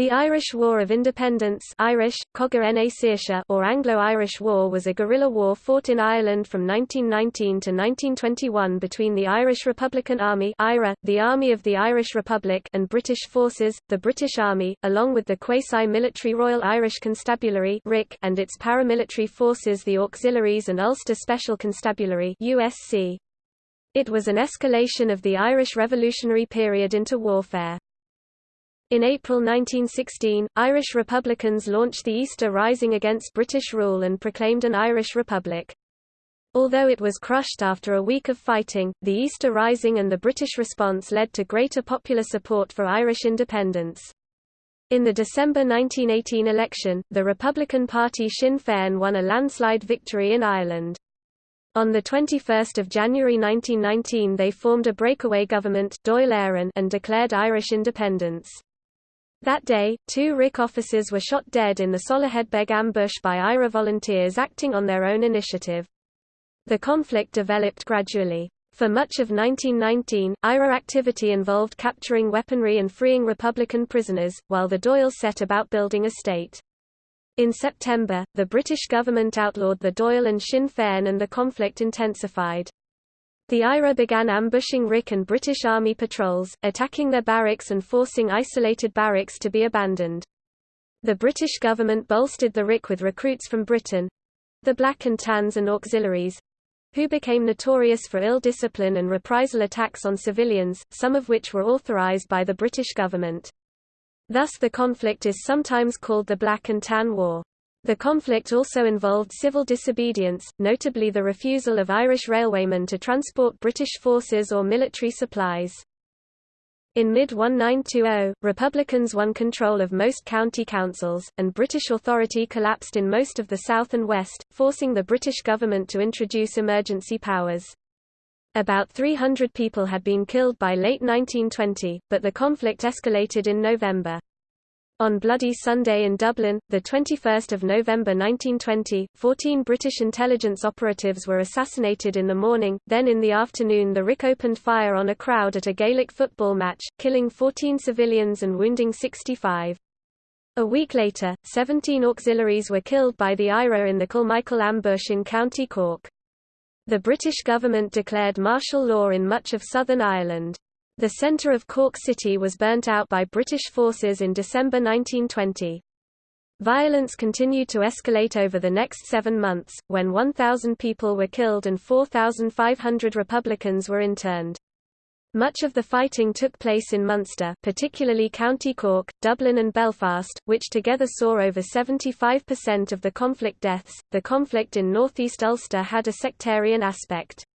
The Irish War of Independence Irish, or Anglo-Irish War was a guerrilla war fought in Ireland from 1919 to 1921 between the Irish Republican Army IRA, the Army of the Irish Republic and British forces, the British Army, along with the quasi-military Royal Irish Constabulary and its paramilitary forces the Auxiliaries and Ulster Special Constabulary USC. It was an escalation of the Irish Revolutionary period into warfare. In April 1916, Irish Republicans launched the Easter Rising against British rule and proclaimed an Irish Republic. Although it was crushed after a week of fighting, the Easter Rising and the British response led to greater popular support for Irish independence. In the December 1918 election, the Republican Party Sinn Féin won a landslide victory in Ireland. On 21 January 1919 they formed a breakaway government and declared Irish independence. That day, two RIC officers were shot dead in the Soloheadbeg ambush by IRA volunteers acting on their own initiative. The conflict developed gradually. For much of 1919, IRA activity involved capturing weaponry and freeing Republican prisoners, while the Dáils set about building a state. In September, the British government outlawed the Dáil and Sinn Féin and the conflict intensified. The IRA began ambushing RIC and British Army patrols, attacking their barracks and forcing isolated barracks to be abandoned. The British government bolstered the RIC with recruits from Britain—the Black and Tans and auxiliaries—who became notorious for ill discipline and reprisal attacks on civilians, some of which were authorised by the British government. Thus the conflict is sometimes called the Black and Tan War. The conflict also involved civil disobedience, notably the refusal of Irish railwaymen to transport British forces or military supplies. In mid-1920, Republicans won control of most county councils, and British authority collapsed in most of the south and west, forcing the British government to introduce emergency powers. About 300 people had been killed by late 1920, but the conflict escalated in November. On Bloody Sunday in Dublin, 21 November 1920, 14 British intelligence operatives were assassinated in the morning, then in the afternoon the RIC opened fire on a crowd at a Gaelic football match, killing 14 civilians and wounding 65. A week later, 17 auxiliaries were killed by the IRA in the Kilmichael ambush in County Cork. The British government declared martial law in much of southern Ireland. The centre of Cork City was burnt out by British forces in December 1920. Violence continued to escalate over the next seven months, when 1,000 people were killed and 4,500 Republicans were interned. Much of the fighting took place in Munster particularly County Cork, Dublin and Belfast, which together saw over 75% of the conflict deaths. The conflict in northeast Ulster had a sectarian aspect.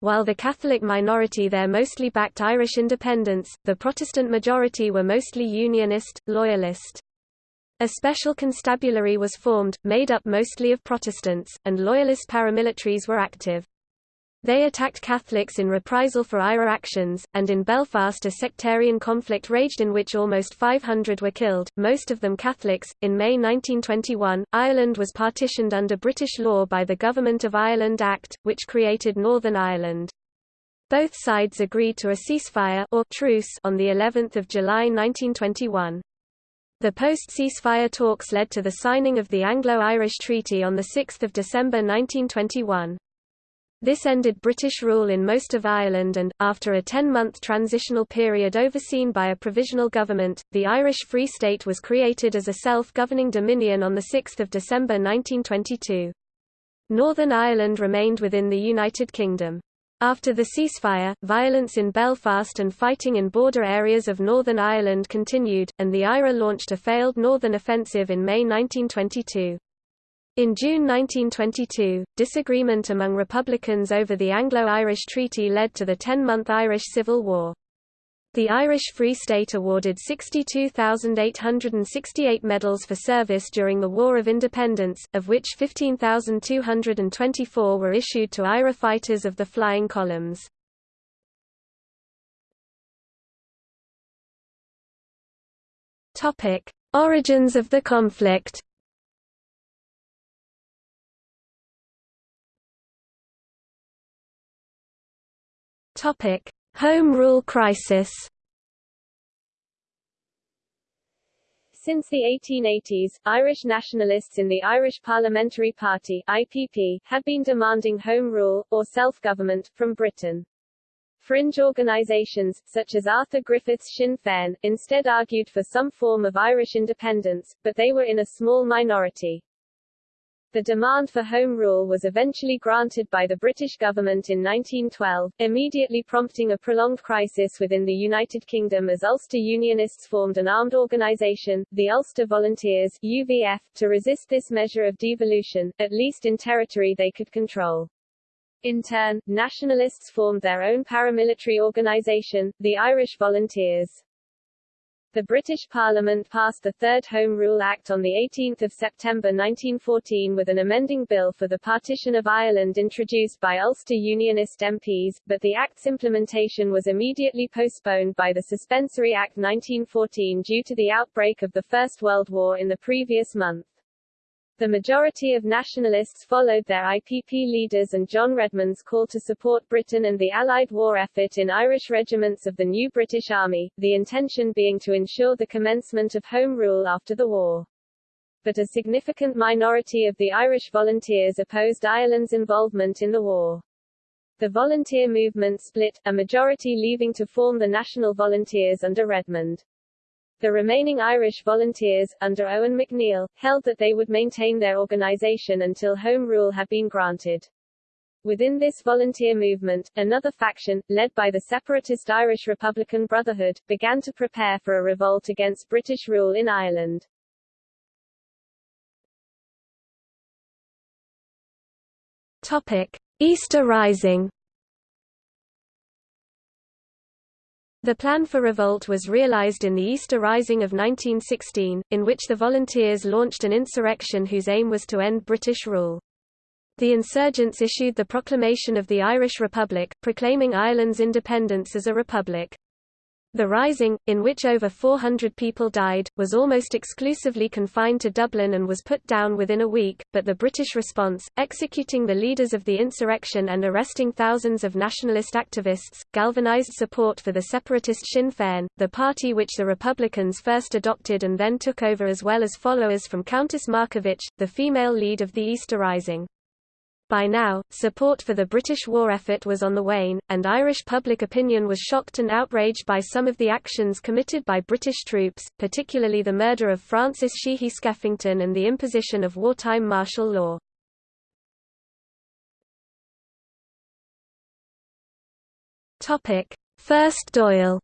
While the Catholic minority there mostly backed Irish independence, the Protestant majority were mostly Unionist, Loyalist. A special constabulary was formed, made up mostly of Protestants, and Loyalist paramilitaries were active. They attacked Catholics in reprisal for IRA actions, and in Belfast a sectarian conflict raged in which almost 500 were killed, most of them Catholics. In May 1921, Ireland was partitioned under British law by the Government of Ireland Act, which created Northern Ireland. Both sides agreed to a ceasefire or truce on the 11th of July 1921. The post-ceasefire talks led to the signing of the Anglo-Irish Treaty on 6 December 1921. This ended British rule in most of Ireland and, after a ten-month transitional period overseen by a provisional government, the Irish Free State was created as a self-governing dominion on 6 December 1922. Northern Ireland remained within the United Kingdom. After the ceasefire, violence in Belfast and fighting in border areas of Northern Ireland continued, and the IRA launched a failed northern offensive in May 1922. In June 1922, disagreement among Republicans over the Anglo-Irish Treaty led to the ten-month Irish Civil War. The Irish Free State awarded 62,868 medals for service during the War of Independence, of which 15,224 were issued to IRA fighters of the Flying Columns. Origins of the conflict Home Rule crisis Since the 1880s, Irish nationalists in the Irish Parliamentary Party IPP, had been demanding home rule, or self-government, from Britain. Fringe organisations, such as Arthur Griffith's Sinn Féin, instead argued for some form of Irish independence, but they were in a small minority. The demand for Home Rule was eventually granted by the British government in 1912, immediately prompting a prolonged crisis within the United Kingdom as Ulster Unionists formed an armed organisation, the Ulster Volunteers UVF, to resist this measure of devolution, at least in territory they could control. In turn, nationalists formed their own paramilitary organisation, the Irish Volunteers. The British Parliament passed the Third Home Rule Act on 18 September 1914 with an amending bill for the partition of Ireland introduced by Ulster Unionist MPs, but the Act's implementation was immediately postponed by the Suspensory Act 1914 due to the outbreak of the First World War in the previous month. The majority of nationalists followed their IPP leaders and John Redmond's call to support Britain and the Allied war effort in Irish regiments of the new British Army, the intention being to ensure the commencement of Home Rule after the war. But a significant minority of the Irish volunteers opposed Ireland's involvement in the war. The volunteer movement split, a majority leaving to form the National Volunteers under Redmond. The remaining Irish volunteers, under Eoin MacNeill, held that they would maintain their organisation until Home Rule had been granted. Within this volunteer movement, another faction, led by the separatist Irish Republican Brotherhood, began to prepare for a revolt against British rule in Ireland. Topic. Easter Rising The plan for revolt was realized in the Easter Rising of 1916, in which the volunteers launched an insurrection whose aim was to end British rule. The insurgents issued the proclamation of the Irish Republic, proclaiming Ireland's independence as a republic. The Rising, in which over 400 people died, was almost exclusively confined to Dublin and was put down within a week, but the British response, executing the leaders of the insurrection and arresting thousands of nationalist activists, galvanized support for the separatist Sinn Féin, the party which the Republicans first adopted and then took over as well as followers from Countess Markievicz, the female lead of the Easter Rising. By now, support for the British war effort was on the wane, and Irish public opinion was shocked and outraged by some of the actions committed by British troops, particularly the murder of Francis Sheehy Skeffington and the imposition of wartime martial law. First Dáil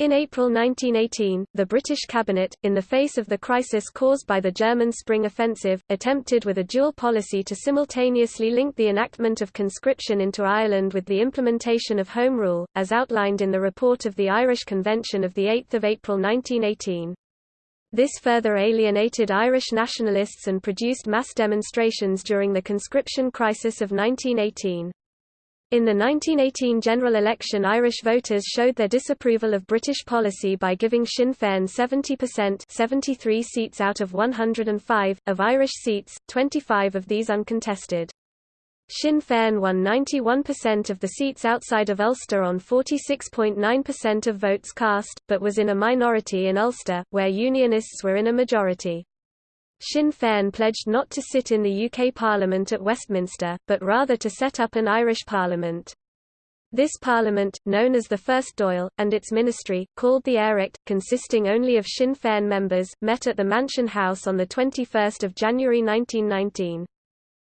In April 1918, the British cabinet, in the face of the crisis caused by the German Spring Offensive, attempted with a dual policy to simultaneously link the enactment of conscription into Ireland with the implementation of Home Rule, as outlined in the report of the Irish Convention of 8 April 1918. This further alienated Irish nationalists and produced mass demonstrations during the conscription crisis of 1918. In the 1918 general election Irish voters showed their disapproval of British policy by giving Sinn Féin 70% 73 seats out of 105, of Irish seats, 25 of these uncontested. Sinn Féin won 91% of the seats outside of Ulster on 46.9% of votes cast, but was in a minority in Ulster, where Unionists were in a majority. Sinn Féin pledged not to sit in the UK Parliament at Westminster, but rather to set up an Irish Parliament. This parliament, known as the First Dáil, and its ministry, called the Aireacht, consisting only of Sinn Féin members, met at the Mansion House on 21 January 1919.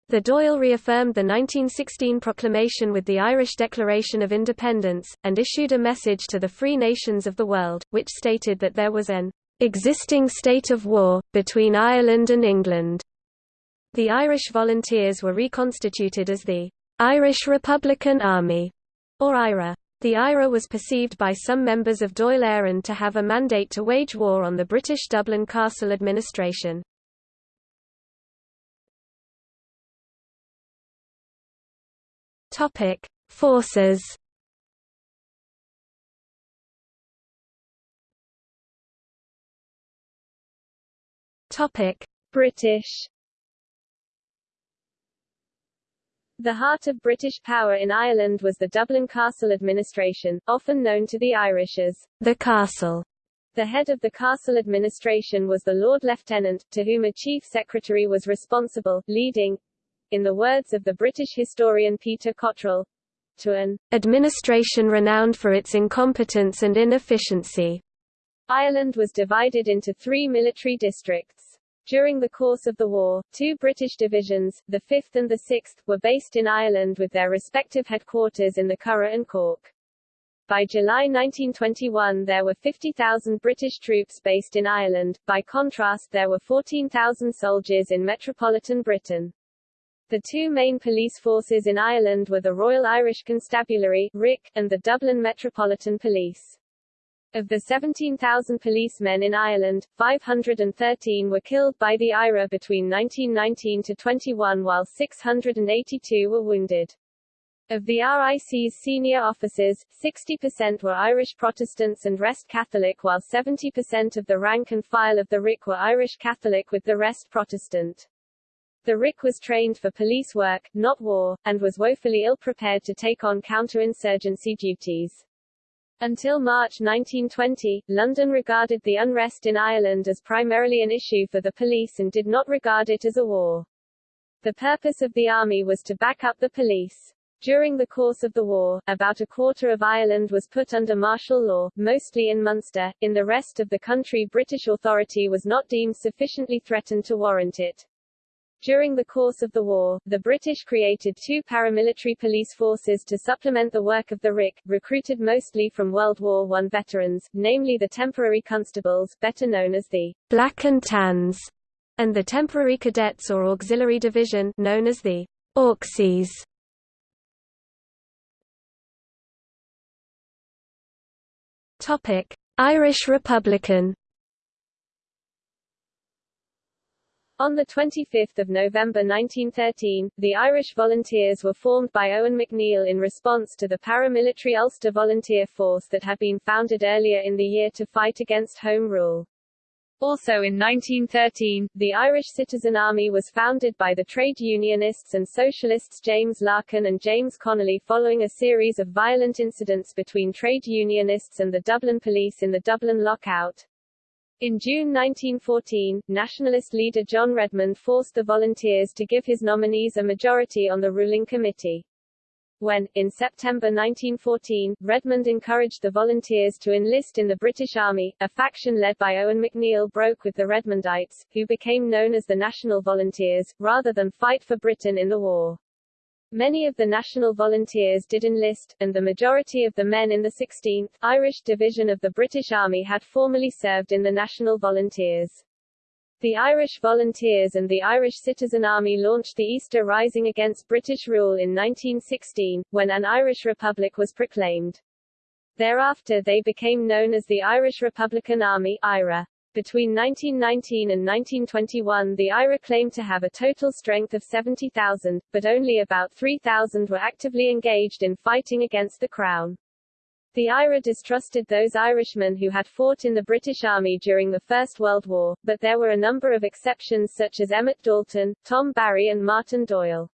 The Dáil reaffirmed the 1916 proclamation with the Irish Declaration of Independence, and issued a message to the free nations of the world, which stated that there was an existing state of war, between Ireland and England. The Irish Volunteers were reconstituted as the Irish Republican Army, or IRA. The IRA was perceived by some members of Dáil Éireann to have a mandate to wage war on the British Dublin Castle administration. Forces Topic: British The heart of British power in Ireland was the Dublin Castle administration, often known to the Irish as the Castle. The head of the castle administration was the Lord Lieutenant, to whom a chief secretary was responsible, leading, in the words of the British historian Peter Cottrell, to an administration renowned for its incompetence and inefficiency. Ireland was divided into three military districts. During the course of the war, two British divisions, the 5th and the 6th, were based in Ireland with their respective headquarters in the Curragh and Cork. By July 1921 there were 50,000 British troops based in Ireland, by contrast there were 14,000 soldiers in metropolitan Britain. The two main police forces in Ireland were the Royal Irish Constabulary RIC, and the Dublin Metropolitan Police. Of the 17,000 policemen in Ireland, 513 were killed by the IRA between 1919 to 21 while 682 were wounded. Of the RIC's senior officers, 60% were Irish Protestants and rest Catholic while 70% of the rank and file of the RIC were Irish Catholic with the rest Protestant. The RIC was trained for police work, not war, and was woefully ill-prepared to take on counter-insurgency duties. Until March 1920, London regarded the unrest in Ireland as primarily an issue for the police and did not regard it as a war. The purpose of the army was to back up the police. During the course of the war, about a quarter of Ireland was put under martial law, mostly in Munster. In the rest of the country British authority was not deemed sufficiently threatened to warrant it. During the course of the war, the British created two paramilitary police forces to supplement the work of the RIC, recruited mostly from World War I veterans, namely the Temporary Constables, better known as the Black and Tans, and the Temporary Cadets or Auxiliary Division, known as the Auxies. Topic: Irish Republican On 25 November 1913, the Irish Volunteers were formed by Eoin MacNeill in response to the paramilitary Ulster Volunteer Force that had been founded earlier in the year to fight against Home Rule. Also in 1913, the Irish Citizen Army was founded by the trade unionists and socialists James Larkin and James Connolly following a series of violent incidents between trade unionists and the Dublin police in the Dublin lockout. In June 1914, nationalist leader John Redmond forced the volunteers to give his nominees a majority on the ruling committee. When, in September 1914, Redmond encouraged the volunteers to enlist in the British Army, a faction led by Eoin MacNeill broke with the Redmondites, who became known as the National Volunteers, rather than fight for Britain in the war. Many of the National Volunteers did enlist, and the majority of the men in the 16th, Irish Division of the British Army had formerly served in the National Volunteers. The Irish Volunteers and the Irish Citizen Army launched the Easter Rising against British rule in 1916, when an Irish Republic was proclaimed. Thereafter they became known as the Irish Republican Army IRA. Between 1919 and 1921 the IRA claimed to have a total strength of 70,000, but only about 3,000 were actively engaged in fighting against the Crown. The IRA distrusted those Irishmen who had fought in the British Army during the First World War, but there were a number of exceptions such as Emmet Dalton, Tom Barry and Martin Doyle.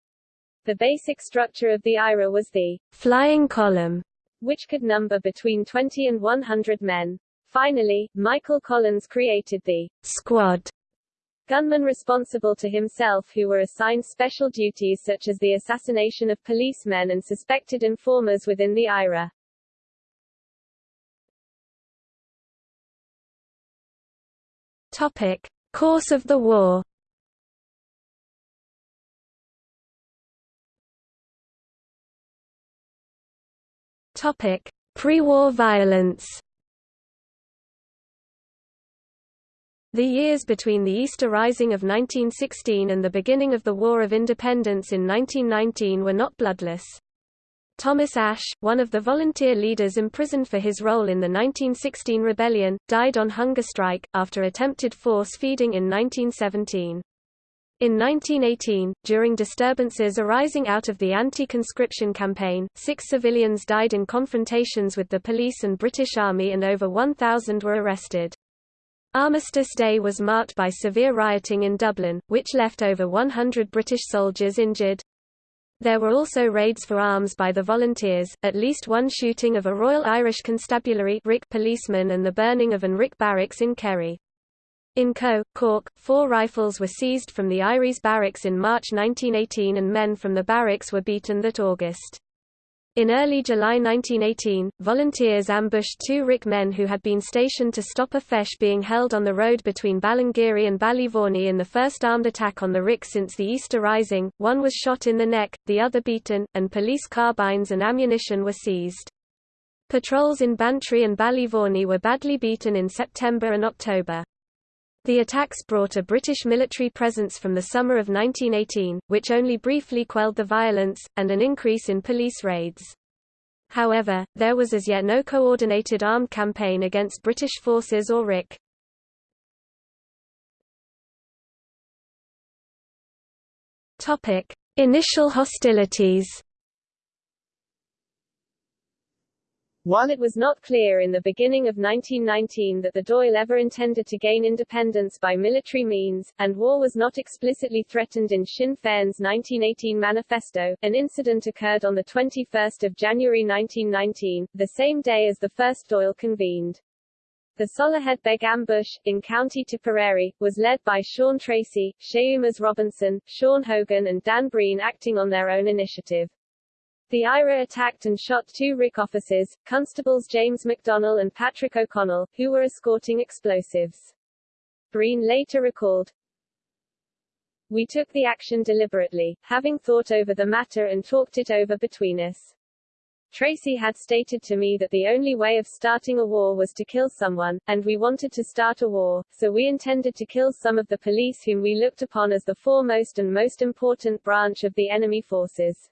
The basic structure of the IRA was the flying column, which could number between 20 and 100 men. Finally, Michael Collins created the squad gunmen responsible to himself who were assigned special duties such as the assassination of policemen and suspected informers within the IRA. Topic. Course of the war Topic. Pre-war violence The years between the Easter Rising of 1916 and the beginning of the War of Independence in 1919 were not bloodless. Thomas Ashe, one of the volunteer leaders imprisoned for his role in the 1916 rebellion, died on hunger strike, after attempted force feeding in 1917. In 1918, during disturbances arising out of the anti-conscription campaign, six civilians died in confrontations with the police and British Army and over 1,000 were arrested. Armistice Day was marked by severe rioting in Dublin, which left over 100 British soldiers injured. There were also raids for arms by the volunteers, at least one shooting of a Royal Irish Constabulary policeman and the burning of an RIC barracks in Kerry. In Co, Cork, four rifles were seized from the Eyeries barracks in March 1918 and men from the barracks were beaten that August. In early July 1918, volunteers ambushed two RIC men who had been stationed to stop a feis being held on the road between Ballingeary and Ballyvourney in the first armed attack on the RIC since the Easter Rising. One was shot in the neck, the other beaten, and police carbines and ammunition were seized. Patrols in Bantry and Ballyvourney were badly beaten in September and October. The attacks brought a British military presence from the summer of 1918, which only briefly quelled the violence, and an increase in police raids. However, there was as yet no coordinated armed campaign against British forces or RIC. Initial hostilities While it was not clear in the beginning of 1919 that the Dáil ever intended to gain independence by military means, and war was not explicitly threatened in Sinn Féin's 1918 manifesto, an incident occurred on 21 January 1919, the same day as the first Dáil convened. The Soloheadbeg ambush, in County Tipperary, was led by Sean Treacy, Seamus Robinson, Sean Hogan and Dan Breen acting on their own initiative. The IRA attacked and shot two RIC officers, Constables James McDonnell and Patrick O'Connell, who were escorting explosives. Breen later recalled, We took the action deliberately, having thought over the matter and talked it over between us. Treacy had stated to me that the only way of starting a war was to kill someone, and we wanted to start a war, so we intended to kill some of the police whom we looked upon as the foremost and most important branch of the enemy forces.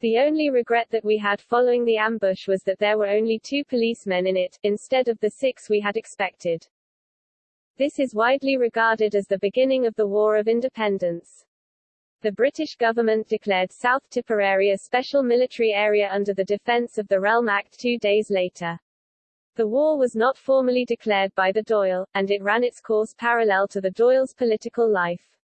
The only regret that we had following the ambush was that there were only two policemen in it, instead of the six we had expected. This is widely regarded as the beginning of the War of Independence. The British government declared South Tipperary a special military area under the Defence of the Realm Act two days later. The war was not formally declared by the Dáil, and it ran its course parallel to the Dáil's political life.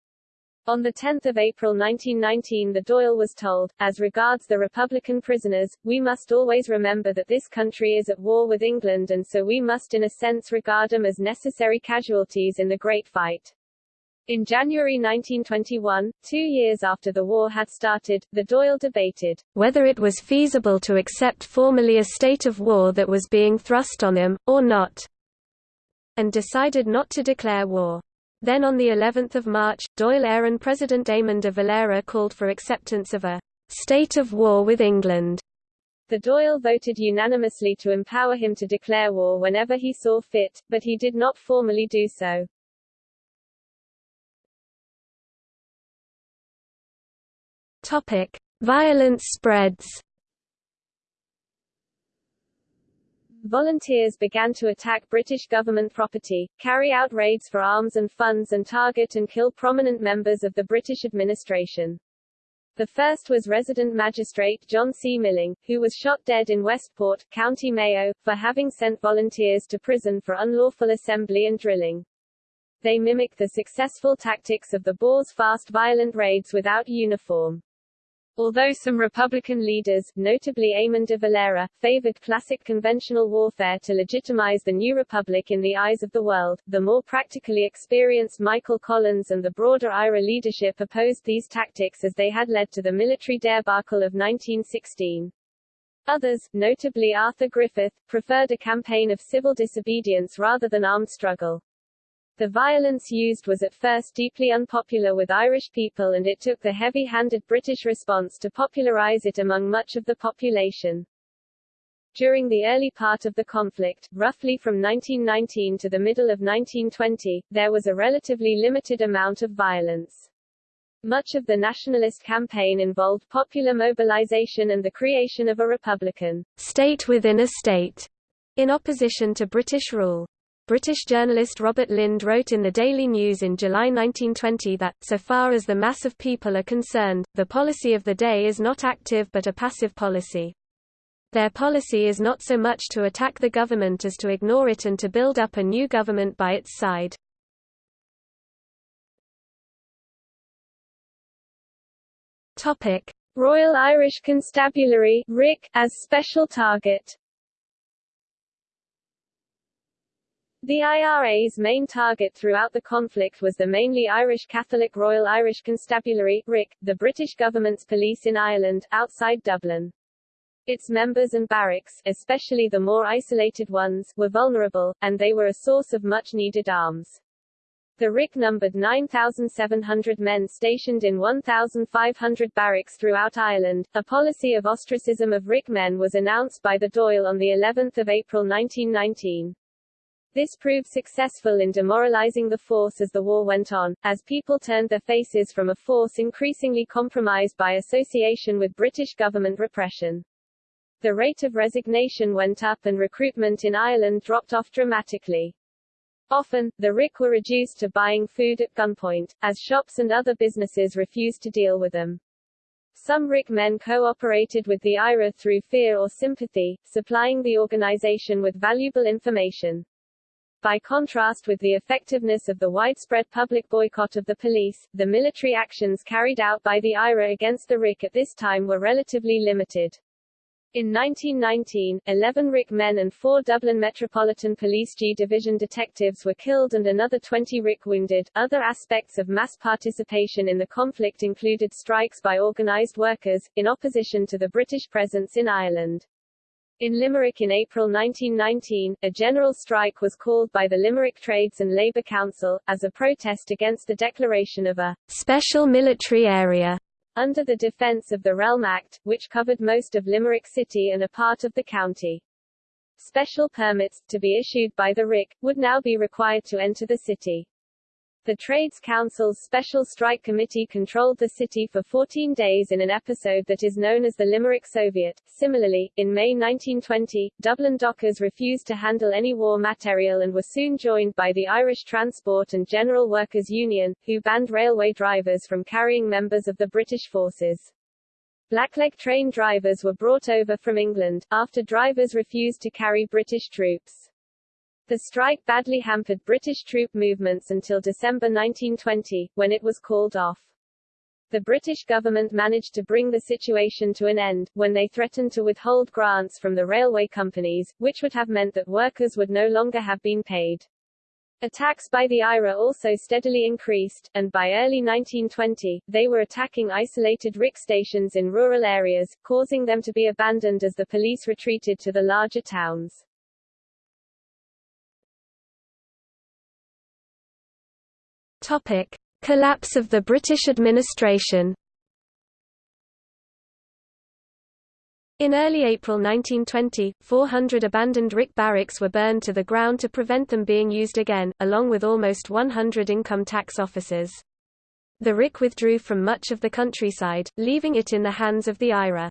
On 10 April 1919 the Dáil was told, as regards the Republican prisoners, we must always remember that this country is at war with England and so we must in a sense regard them as necessary casualties in the great fight. In January 1921, two years after the war had started, the Dáil debated whether it was feasible to accept formally a state of war that was being thrust on them, or not, and decided not to declare war. Then on the 11th of March, Dáil Éireann President Eamon de Valera called for acceptance of a state of war with England. The Dáil voted unanimously to empower him to declare war whenever he saw fit, but he did not formally do so. Topic: Violence spreads. Volunteers began to attack British government property, carry out raids for arms and funds and target and kill prominent members of the British administration. The first was resident magistrate John C. Milling, who was shot dead in Westport, County Mayo, for having sent volunteers to prison for unlawful assembly and drilling. They mimicked the successful tactics of the Boers' fast violent raids without uniform. Although some Republican leaders, notably Eamon de Valera, favored classic conventional warfare to legitimize the new republic in the eyes of the world, the more practically experienced Michael Collins and the broader IRA leadership opposed these tactics as they had led to the military debacle of 1916. Others, notably Arthur Griffith, preferred a campaign of civil disobedience rather than armed struggle. The violence used was at first deeply unpopular with Irish people and it took the heavy-handed British response to popularize it among much of the population. During the early part of the conflict, roughly from 1919 to the middle of 1920, there was a relatively limited amount of violence. Much of the nationalist campaign involved popular mobilization and the creation of a republican state within a state, in opposition to British rule. British journalist Robert Lynd wrote in the Daily News in July 1920 that, so far as the mass of people are concerned, the policy of the day is not active but a passive policy. Their policy is not so much to attack the government as to ignore it and to build up a new government by its side. Royal Irish Constabulary as special target. The IRA's main target throughout the conflict was the mainly Irish Catholic Royal Irish Constabulary RIC, the British government's police in Ireland, outside Dublin. Its members and barracks, especially the more isolated ones, were vulnerable, and they were a source of much-needed arms. The RIC numbered 9,700 men stationed in 1,500 barracks throughout Ireland. A policy of ostracism of RIC men was announced by the Dáil on the 11th of April 1919. This proved successful in demoralizing the force as the war went on, as people turned their faces from a force increasingly compromised by association with British government repression. The rate of resignation went up and recruitment in Ireland dropped off dramatically. Often, the RIC were reduced to buying food at gunpoint, as shops and other businesses refused to deal with them. Some RIC men cooperated with the IRA through fear or sympathy, supplying the organization with valuable information. By contrast with the effectiveness of the widespread public boycott of the police, the military actions carried out by the IRA against the RIC at this time were relatively limited. In 1919, 11 RIC men and four Dublin Metropolitan Police G Division detectives were killed and another 20 RIC wounded. Other aspects of mass participation in the conflict included strikes by organised workers, in opposition to the British presence in Ireland. In Limerick in April 1919, a general strike was called by the Limerick Trades and Labour Council, as a protest against the declaration of a special military area under the Defence of the Realm Act, which covered most of Limerick City and a part of the county. Special permits, to be issued by the RIC, would now be required to enter the city. The Trades Council's Special Strike Committee controlled the city for 14 days in an episode that is known as the Limerick Soviet. Similarly, in May 1920, Dublin dockers refused to handle any war material and were soon joined by the Irish Transport and General Workers Union, who banned railway drivers from carrying members of the British forces. Blackleg train drivers were brought over from England, after drivers refused to carry British troops. The strike badly hampered British troop movements until December 1920, when it was called off. The British government managed to bring the situation to an end, when they threatened to withhold grants from the railway companies, which would have meant that workers would no longer have been paid. Attacks by the IRA also steadily increased, and by early 1920, they were attacking isolated RIC stations in rural areas, causing them to be abandoned as the police retreated to the larger towns. Topic: Collapse of the British administration. In early April 1920, 400 abandoned RIC barracks were burned to the ground to prevent them being used again, along with almost 100 income tax officers. The RIC withdrew from much of the countryside, leaving it in the hands of the IRA.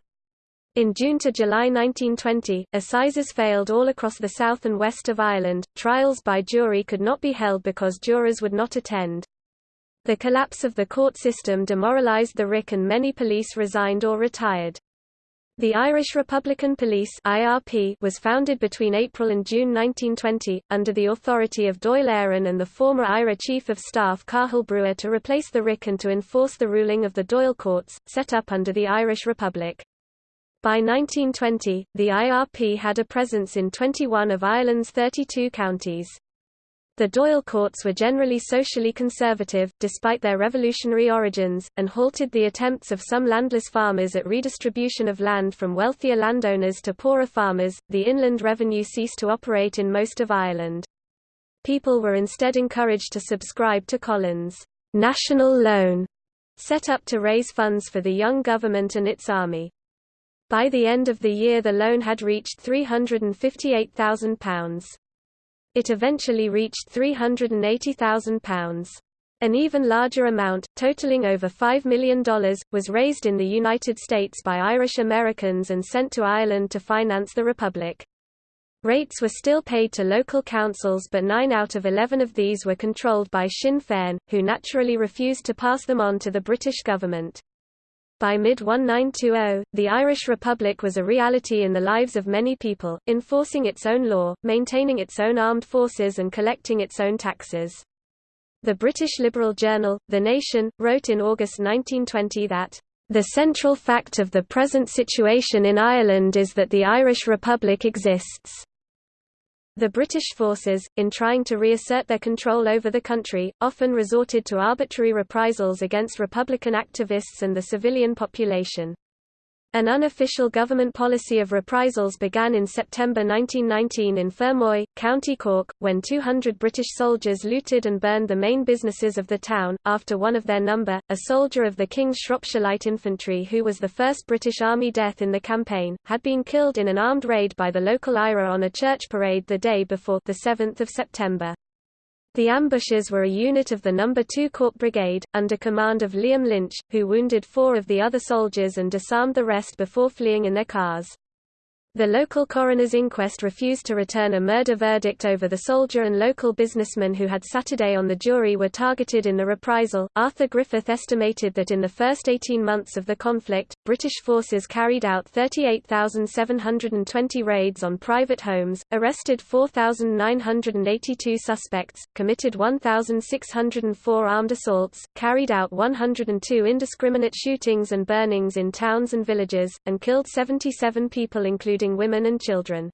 In June to July 1920, assizes failed all across the south and west of Ireland. Trials by jury could not be held because jurors would not attend. The collapse of the court system demoralized the RIC and many police resigned or retired. The Irish Republican Police (IRP) was founded between April and June 1920 under the authority of Dáil Éireann and the former IRA Chief of Staff Cathal Brugha to replace the RIC and to enforce the ruling of the Dáil courts set up under the Irish Republic. By 1920, the IRP had a presence in 21 of Ireland's 32 counties. The Dáil courts were generally socially conservative, despite their revolutionary origins, and halted the attempts of some landless farmers at redistribution of land from wealthier landowners to poorer farmers. The inland revenue ceased to operate in most of Ireland. People were instead encouraged to subscribe to Collins' national loan, set up to raise funds for the young government and its army. By the end of the year the loan had reached £358,000. It eventually reached £380,000. An even larger amount, totaling over $5 million, was raised in the United States by Irish Americans and sent to Ireland to finance the Republic. Rates were still paid to local councils but nine out of eleven of these were controlled by Sinn Féin, who naturally refused to pass them on to the British government. By mid-1920, the Irish Republic was a reality in the lives of many people, enforcing its own law, maintaining its own armed forces and collecting its own taxes. The British liberal journal, The Nation, wrote in August 1920 that, The central fact of the present situation in Ireland is that the Irish Republic exists. The British forces, in trying to reassert their control over the country, often resorted to arbitrary reprisals against Republican activists and the civilian population. An unofficial government policy of reprisals began in September 1919 in Fermoy, County Cork, when 200 British soldiers looted and burned the main businesses of the town. After one of their number, a soldier of the King's Shropshire Light Infantry who was the first British Army death in the campaign, had been killed in an armed raid by the local IRA on a church parade the day before the 7th of September. The ambushers were a unit of the No. 2 Cork Brigade, under command of Liam Lynch, who wounded four of the other soldiers and disarmed the rest before fleeing in their cars. The local coroner's inquest refused to return a murder verdict over the soldier and local businessmen who had Saturday on the jury were targeted in the reprisal. Arthur Griffith estimated that in the first 18 months of the conflict, British forces carried out 38,720 raids on private homes, arrested 4,982 suspects, committed 1,604 armed assaults, carried out 102 indiscriminate shootings and burnings in towns and villages, and killed 77 people including including women and children.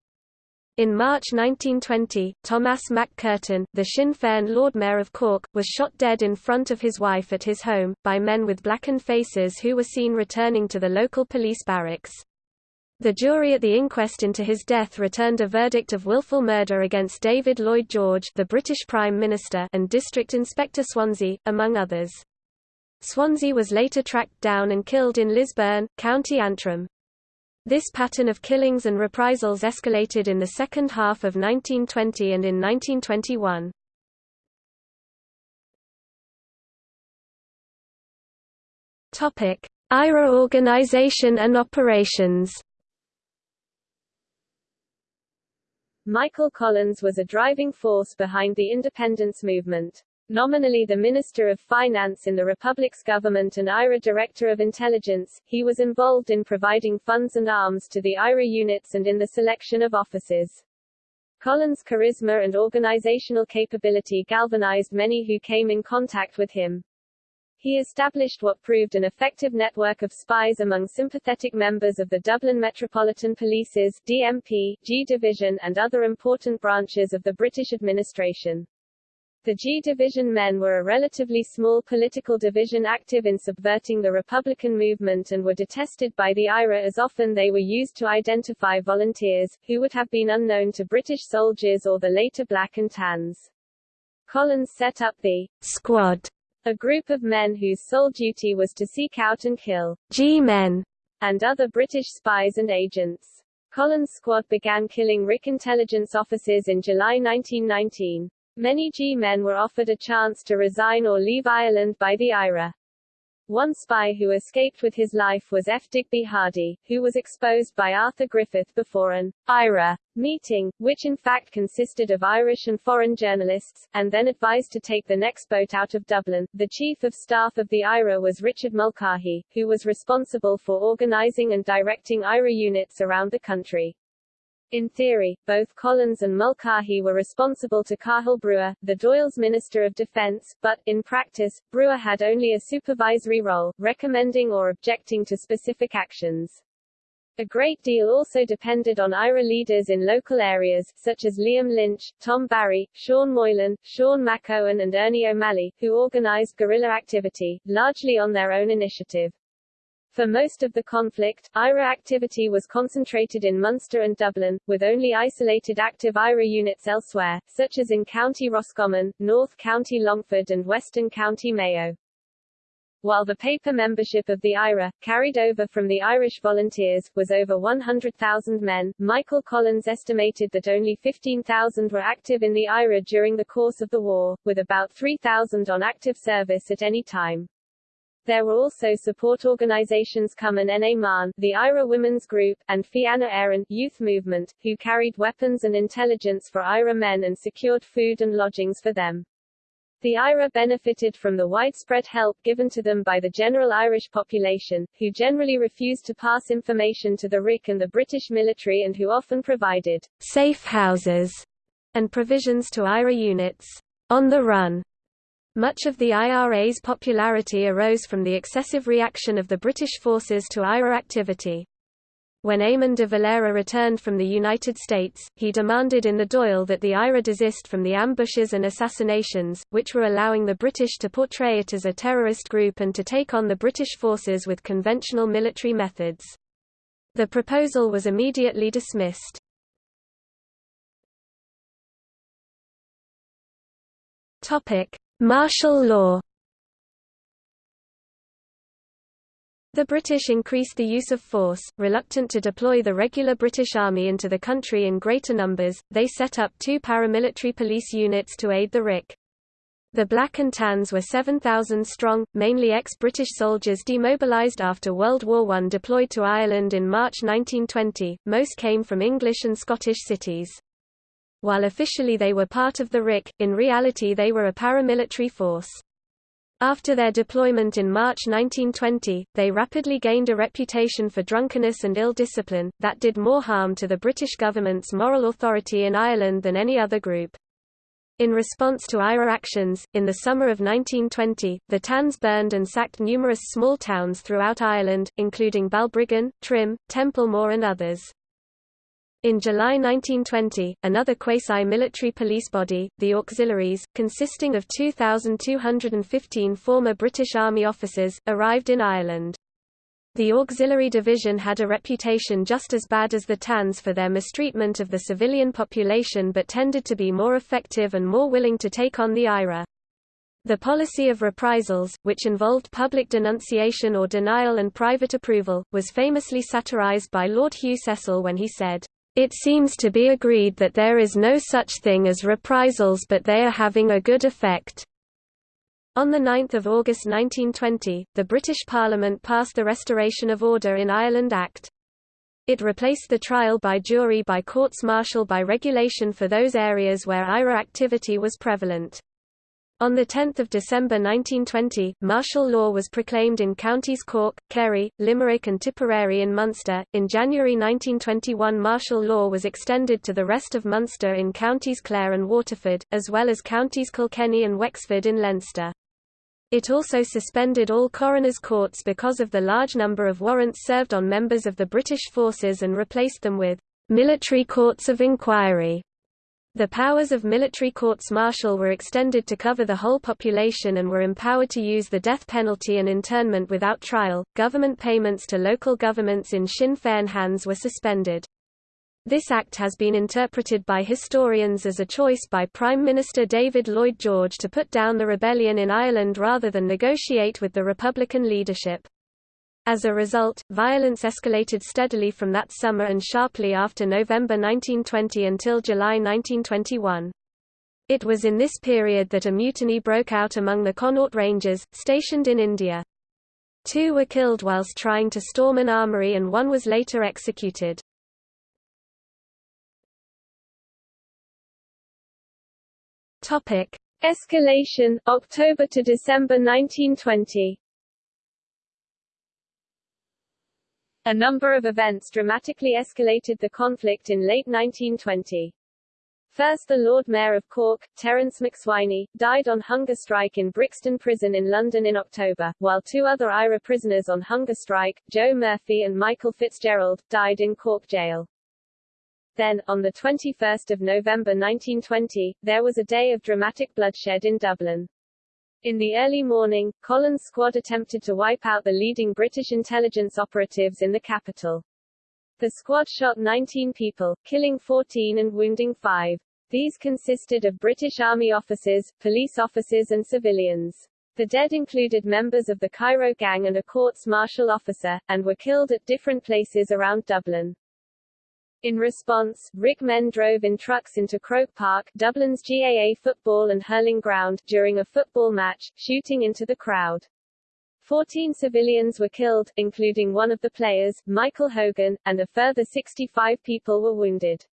In March 1920, Thomas MacCurtain, the Sinn Féin Lord Mayor of Cork, was shot dead in front of his wife at his home, by men with blackened faces who were seen returning to the local police barracks. The jury at the inquest into his death returned a verdict of willful murder against David Lloyd George the British Prime Minister and District Inspector Swanzy, among others. Swanzy was later tracked down and killed in Lisburn, County Antrim. This pattern of killings and reprisals escalated in the second half of 1920 and in 1921. Topic: IRA organization and operations. Michael Collins was a driving force behind the independence movement. Nominally the Minister of Finance in the Republic's government and IRA Director of Intelligence, he was involved in providing funds and arms to the IRA units and in the selection of officers. Collins' charisma and organizational capability galvanized many who came in contact with him. He established what proved an effective network of spies among sympathetic members of the Dublin Metropolitan Police's DMP, G Division and other important branches of the British administration. The G Division men were a relatively small political division active in subverting the Republican movement and were detested by the IRA as often they were used to identify volunteers, who would have been unknown to British soldiers or the later Black and Tans. Collins set up the Squad, a group of men whose sole duty was to seek out and kill G-men and other British spies and agents. Collins' squad began killing RIC intelligence officers in July 1919. Many G-men were offered a chance to resign or leave Ireland by the IRA. One spy who escaped with his life was F. Digby Hardy, who was exposed by Arthur Griffith before an IRA meeting, which in fact consisted of Irish and foreign journalists, and then advised to take the next boat out of Dublin. The chief of staff of the IRA was Richard Mulcahy, who was responsible for organizing and directing IRA units around the country. In theory, both Collins and Mulcahy were responsible to Cathal Brugha, the Dáil's Minister of Defence, but, in practice, Brugha had only a supervisory role, recommending or objecting to specific actions. A great deal also depended on IRA leaders in local areas, such as Liam Lynch, Tom Barry, Sean Moylan, Sean MacEoin and Ernie O'Malley, who organised guerrilla activity, largely on their own initiative. For most of the conflict, IRA activity was concentrated in Munster and Dublin, with only isolated active IRA units elsewhere, such as in County Roscommon, North County Longford and Western County Mayo. While the paper membership of the IRA, carried over from the Irish Volunteers, was over 100,000 men, Michael Collins estimated that only 15,000 were active in the IRA during the course of the war, with about 3,000 on active service at any time. There were also support organizations Cumann na mBan, the IRA Women's Group, and Fianna Éireann youth movement, who carried weapons and intelligence for IRA men and secured food and lodgings for them. The IRA benefited from the widespread help given to them by the general Irish population, who generally refused to pass information to the RIC and the British military and who often provided safe houses and provisions to IRA units on the run Much of the IRA's popularity arose from the excessive reaction of the British forces to IRA activity. When Eamon de Valera returned from the United States, he demanded in the Dáil that the IRA desist from the ambushes and assassinations, which were allowing the British to portray it as a terrorist group and to take on the British forces with conventional military methods. The proposal was immediately dismissed. Martial law The British increased the use of force, reluctant to deploy the regular British Army into the country in greater numbers, they set up two paramilitary police units to aid the RIC. The Black and Tans were 7,000 strong, mainly ex-British soldiers demobilised after World War I deployed to Ireland in March 1920, most came from English and Scottish cities. While officially they were part of the RIC, in reality they were a paramilitary force. After their deployment in March 1920, they rapidly gained a reputation for drunkenness and ill discipline, that did more harm to the British government's moral authority in Ireland than any other group. In response to IRA actions, in the summer of 1920, the Tans burned and sacked numerous small towns throughout Ireland, including Balbriggan, Trim, Templemore and others. In July 1920, another quasi-military police body, the Auxiliaries, consisting of 2,215 former British Army officers, arrived in Ireland. The Auxiliary Division had a reputation just as bad as the TANs for their mistreatment of the civilian population but tended to be more effective and more willing to take on the IRA. The policy of reprisals, which involved public denunciation or denial and private approval, was famously satirized by Lord Hugh Cecil when he said, it seems to be agreed that there is no such thing as reprisals but they are having a good effect. On 9 August 1920, the British Parliament passed the Restoration of Order in Ireland Act. It replaced the trial by jury by courts martial by regulation for those areas where IRA activity was prevalent. On 10 December 1920, martial law was proclaimed in counties Cork, Kerry, Limerick and Tipperary in Munster. In January 1921 martial law was extended to the rest of Munster in counties Clare and Waterford, as well as counties Kilkenny and Wexford in Leinster. It also suspended all coroners' courts because of the large number of warrants served on members of the British forces and replaced them with military courts of inquiry. The powers of military courts martial were extended to cover the whole population and were empowered to use the death penalty and internment without trial. Government payments to local governments in Sinn Féin hands were suspended. This act has been interpreted by historians as a choice by Prime Minister David Lloyd George to put down the rebellion in Ireland rather than negotiate with the Republican leadership. As a result, violence escalated steadily from that summer and sharply after November 1920 until July 1921. It was in this period that a mutiny broke out among the Connaught Rangers, stationed in India. Two were killed whilst trying to storm an armory and one was later executed. Escalation, October to December 1920 A number of events dramatically escalated the conflict in late 1920. First the Lord Mayor of Cork, Terence MacSwiney, died on hunger strike in Brixton Prison in London in October, while two other IRA prisoners on hunger strike, Joe Murphy and Michael Fitzgerald, died in Cork jail. Then, on 21 November 1920, there was a day of dramatic bloodshed in Dublin. In the early morning, Collins' squad attempted to wipe out the leading British intelligence operatives in the capital. The squad shot 19 people, killing 14 and wounding 5. These consisted of British Army officers, police officers and civilians. The dead included members of the Cairo Gang and a courts-martial officer, and were killed at different places around Dublin. In response, RIC men drove in trucks into Croke Park, Dublin's GAA football and hurling ground, during a football match, shooting into the crowd. Fourteen civilians were killed, including one of the players, Michael Hogan, and a further 65 people were wounded.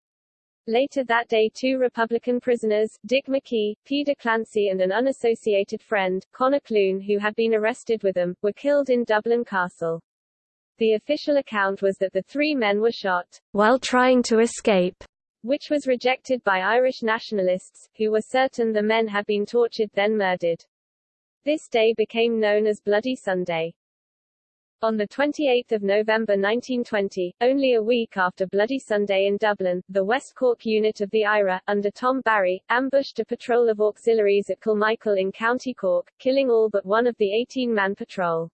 Later that day two Republican prisoners, Dick McKee, Peadar Clancy and an unassociated friend, Conor Clune who had been arrested with them, were killed in Dublin Castle. The official account was that the three men were shot while trying to escape, which was rejected by Irish nationalists, who were certain the men had been tortured then murdered. This day became known as Bloody Sunday. On 28 November 1920, only a week after Bloody Sunday in Dublin, the West Cork unit of the IRA, under Tom Barry, ambushed a patrol of auxiliaries at Kilmichael in County Cork, killing all but one of the 18-man patrol.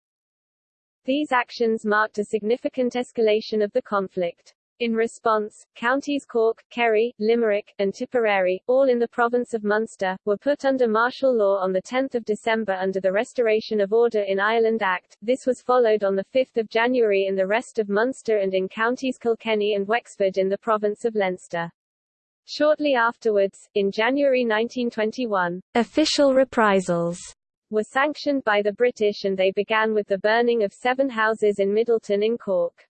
These actions marked a significant escalation of the conflict. In response, counties Cork, Kerry, Limerick, and Tipperary, all in the province of Munster, were put under martial law on 10 December under the Restoration of Order in Ireland Act. This was followed on 5 January in the rest of Munster and in counties Kilkenny and Wexford in the province of Leinster. Shortly afterwards, in January 1921, official reprisals were sanctioned by the British and they began with the burning of seven houses in Midleton in Cork.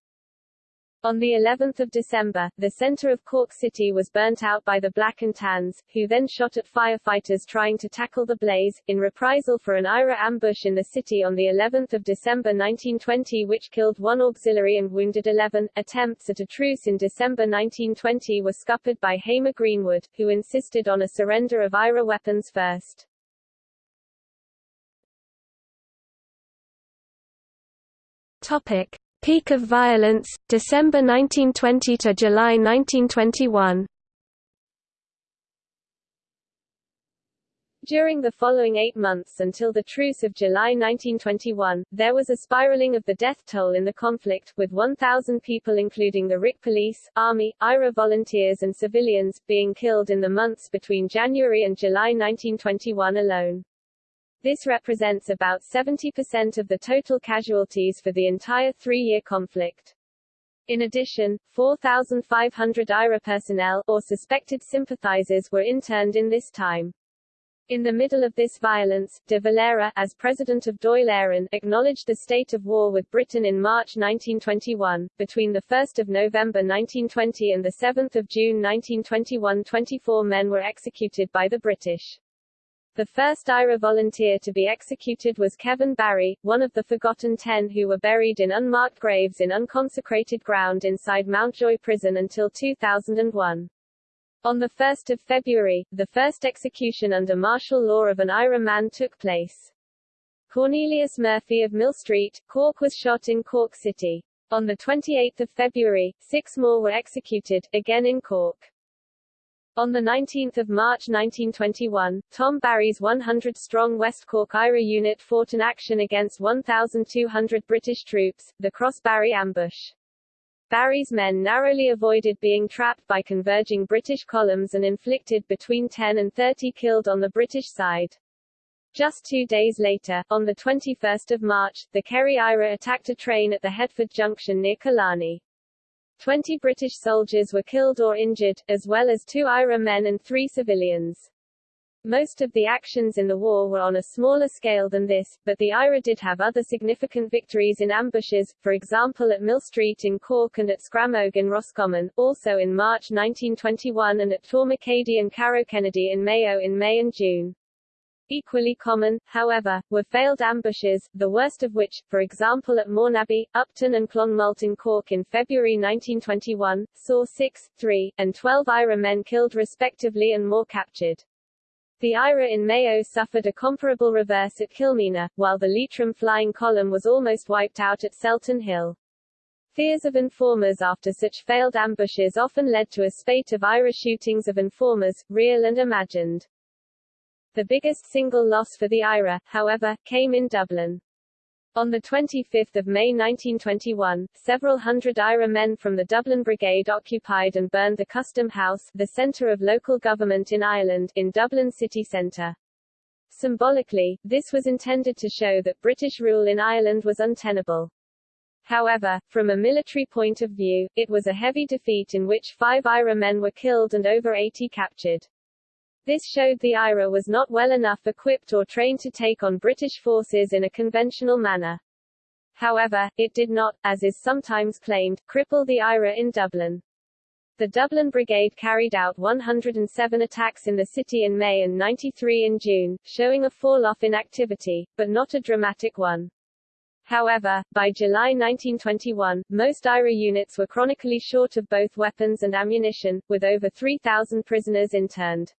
On the 11th of December, the center of Cork City was burnt out by the Black and Tans, who then shot at firefighters trying to tackle the blaze, in reprisal for an IRA ambush in the city on the 11th of December 1920 which killed one auxiliary and wounded 11. Attempts at a truce in December 1920 were scuppered by Hamar Greenwood, who insisted on a surrender of IRA weapons first. Topic. Peak of violence, December 1920 to July 1921 During the following eight months until the truce of July 1921, there was a spiraling of the death toll in the conflict, with 1,000 people including the RIC police, army, IRA volunteers and civilians, being killed in the months between January and July 1921 alone. This represents about 70% of the total casualties for the entire three-year conflict. In addition, 4,500 IRA personnel, or suspected sympathizers were interned in this time. In the middle of this violence, de Valera, as president of Éireann, acknowledged the state of war with Britain in March 1921. Between 1 November 1920 and 7 June 1921 24 men were executed by the British. The first IRA volunteer to be executed was Kevin Barry, one of the forgotten ten who were buried in unmarked graves in unconsecrated ground inside Mountjoy Prison until 2001. On 1 February, the first execution under martial law of an IRA man took place. Cornelius Murphy of Millstreet, Cork was shot in Cork City. On 28 February, six more were executed, again in Cork. On 19 March 1921, Tom Barry's 100-strong West Cork IRA unit fought an action against 1,200 British troops, the Cross Barry ambush. Barry's men narrowly avoided being trapped by converging British columns and inflicted between 10 and 30 killed on the British side. Just two days later, on 21 March, the Kerry IRA attacked a train at the Headford Junction near Killarney. Twenty British soldiers were killed or injured, as well as two IRA men and three civilians. Most of the actions in the war were on a smaller scale than this, but the IRA did have other significant victories in ambushes, for example at Millstreet in Cork and at Scramogue in Roscommon, also in March 1921 and at Tourmakeady and Carrowkennedy in Mayo in May and June. Equally common, however, were failed ambushes, the worst of which, for example at Mourneabbey, Upton and Clonmult in Cork in February 1921, saw 6, 3, and 12 IRA men killed respectively and more captured. The IRA in Mayo suffered a comparable reverse at Kilmeena, while the Leitrim flying column was almost wiped out at Selton Hill. Fears of informers after such failed ambushes often led to a spate of IRA shootings of informers, real and imagined. The biggest single loss for the IRA, however, came in Dublin. On 25 May 1921, several hundred IRA men from the Dublin Brigade occupied and burned the Custom House, the centre of local government in Ireland, in Dublin city centre. Symbolically, this was intended to show that British rule in Ireland was untenable. However, from a military point of view, it was a heavy defeat in which five IRA men were killed and over 80 captured. This showed the IRA was not well enough equipped or trained to take on British forces in a conventional manner. However, it did not, as is sometimes claimed, cripple the IRA in Dublin. The Dublin Brigade carried out 107 attacks in the city in May and 93 in June, showing a fall-off in activity, but not a dramatic one. However, by July 1921, most IRA units were chronically short of both weapons and ammunition, with over 3,000 prisoners interned.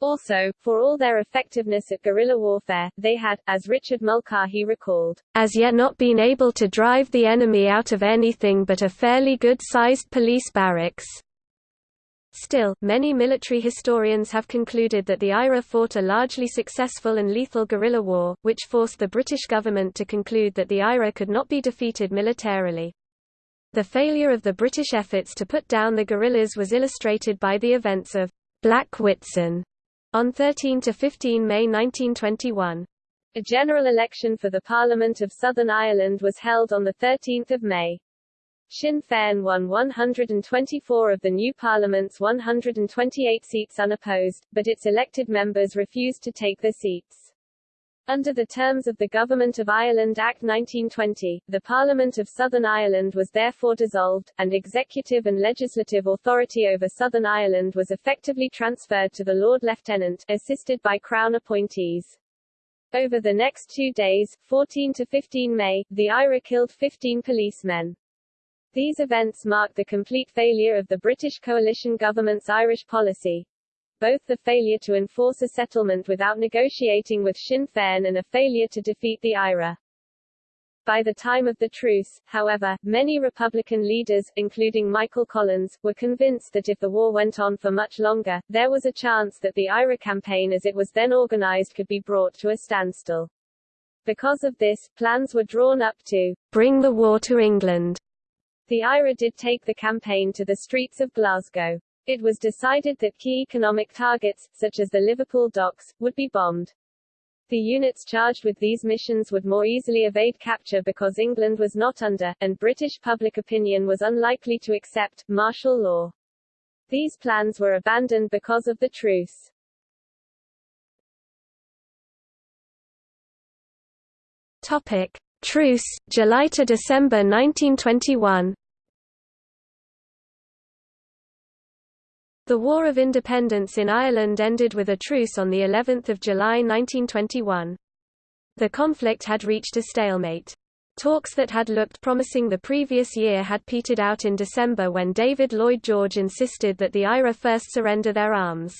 Also, for all their effectiveness at guerrilla warfare, they had, as Richard Mulcahy recalled, as yet not been able to drive the enemy out of anything but a fairly good-sized police barracks. Still, many military historians have concluded that the IRA fought a largely successful and lethal guerrilla war, which forced the British government to conclude that the IRA could not be defeated militarily. The failure of the British efforts to put down the guerrillas was illustrated by the events of Black Whitsun on 13 to 15 May 1921. A general election for the Parliament of Southern Ireland was held on 13 May. Sinn Féin won 124 of the new Parliament's 128 seats unopposed, but its elected members refused to take their seats. Under the terms of the Government of Ireland Act 1920, the Parliament of Southern Ireland was therefore dissolved, and executive and legislative authority over Southern Ireland was effectively transferred to the Lord Lieutenant, assisted by Crown appointees. Over the next two days, 14 to 15 May, the IRA killed 15 policemen. These events marked the complete failure of the British coalition government's Irish policy. Both the failure to enforce a settlement without negotiating with Sinn Féin and a failure to defeat the IRA. By the time of the truce, however, many Republican leaders, including Michael Collins, were convinced that if the war went on for much longer, there was a chance that the IRA campaign as it was then organized could be brought to a standstill. Because of this, plans were drawn up to bring the war to England the IRA did take the campaign to the streets of Glasgow. It was decided that key economic targets, such as the Liverpool docks, would be bombed. The units charged with these missions would more easily evade capture because England was not under, and British public opinion was unlikely to accept, martial law. These plans were abandoned because of the truce. Topic. Truce, July to December 1921 The War of Independence in Ireland ended with a truce on the 11th of July 1921. The conflict had reached a stalemate. Talks that had looked promising the previous year had petered out in December when David Lloyd George insisted that the IRA first surrender their arms.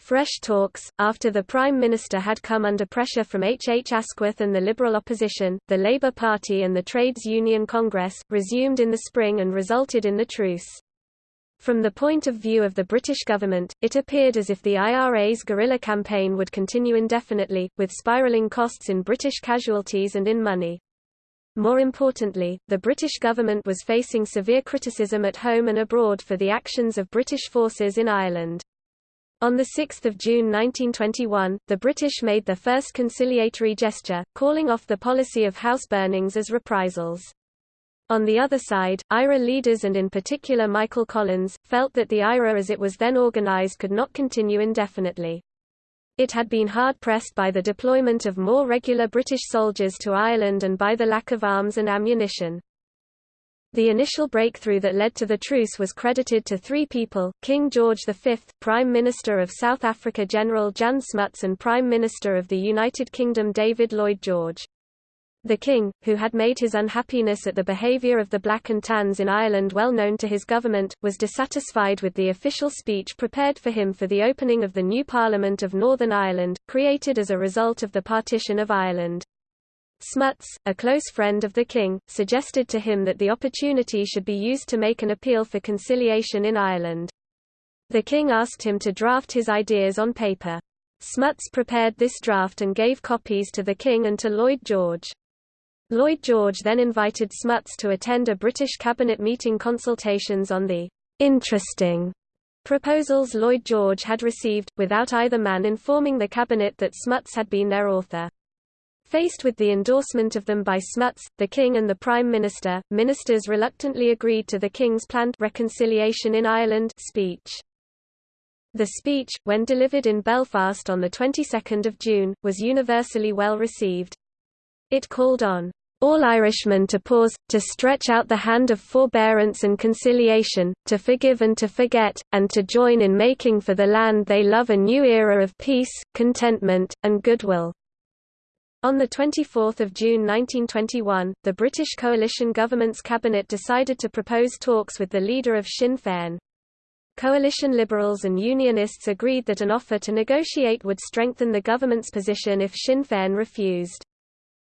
Fresh talks, after the Prime Minister had come under pressure from H. H. Asquith and the Liberal opposition, the Labour Party and the Trades Union Congress, resumed in the spring and resulted in the truce. From the point of view of the British government, it appeared as if the IRA's guerrilla campaign would continue indefinitely, with spiralling costs in British casualties and in money. More importantly, the British government was facing severe criticism at home and abroad for the actions of British forces in Ireland. On 6 June 1921, the British made their first conciliatory gesture, calling off the policy of house burnings as reprisals. On the other side, IRA leaders and in particular Michael Collins, felt that the IRA as it was then organized could not continue indefinitely. It had been hard-pressed by the deployment of more regular British soldiers to Ireland and by the lack of arms and ammunition. The initial breakthrough that led to the truce was credited to three people, King George V, Prime Minister of South Africa General Jan Smuts and Prime Minister of the United Kingdom David Lloyd George. The king, who had made his unhappiness at the behaviour of the Black and Tans in Ireland well known to his government, was dissatisfied with the official speech prepared for him for the opening of the new Parliament of Northern Ireland, created as a result of the partition of Ireland. Smuts, a close friend of the king, suggested to him that the opportunity should be used to make an appeal for conciliation in Ireland. The king asked him to draft his ideas on paper. Smuts prepared this draft and gave copies to the king and to Lloyd George. Lloyd George then invited Smuts to attend a British cabinet meeting consultations on the interesting proposals Lloyd George had received, without either man informing the cabinet that Smuts had been their author. Faced with the endorsement of them by Smuts, the King and the Prime Minister, ministers reluctantly agreed to the King's planned reconciliation in Ireland speech. The speech, when delivered in Belfast on the 22nd of June, was universally well received. It called on all Irishmen to pause, to stretch out the hand of forbearance and conciliation, to forgive and to forget, and to join in making for the land they love a new era of peace, contentment, and goodwill. On 24 June 1921, the British coalition government's cabinet decided to propose talks with the leader of Sinn Féin. Coalition Liberals and Unionists agreed that an offer to negotiate would strengthen the government's position if Sinn Féin refused.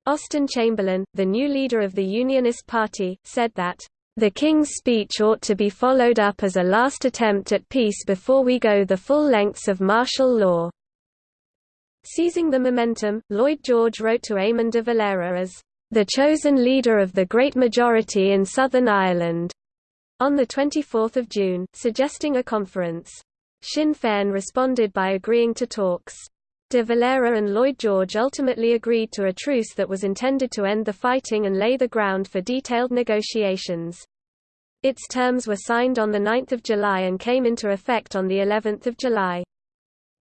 Austen Chamberlain, the new leader of the Unionist Party, said that, "...the King's speech ought to be followed up as a last attempt at peace before we go the full lengths of martial law." Seizing the momentum, Lloyd George wrote to Eamon de Valera as, "...the chosen leader of the great majority in Southern Ireland." on 24 June, suggesting a conference. Sinn Féin responded by agreeing to talks. De Valera and Lloyd George ultimately agreed to a truce that was intended to end the fighting and lay the ground for detailed negotiations. Its terms were signed on 9 July and came into effect on of July.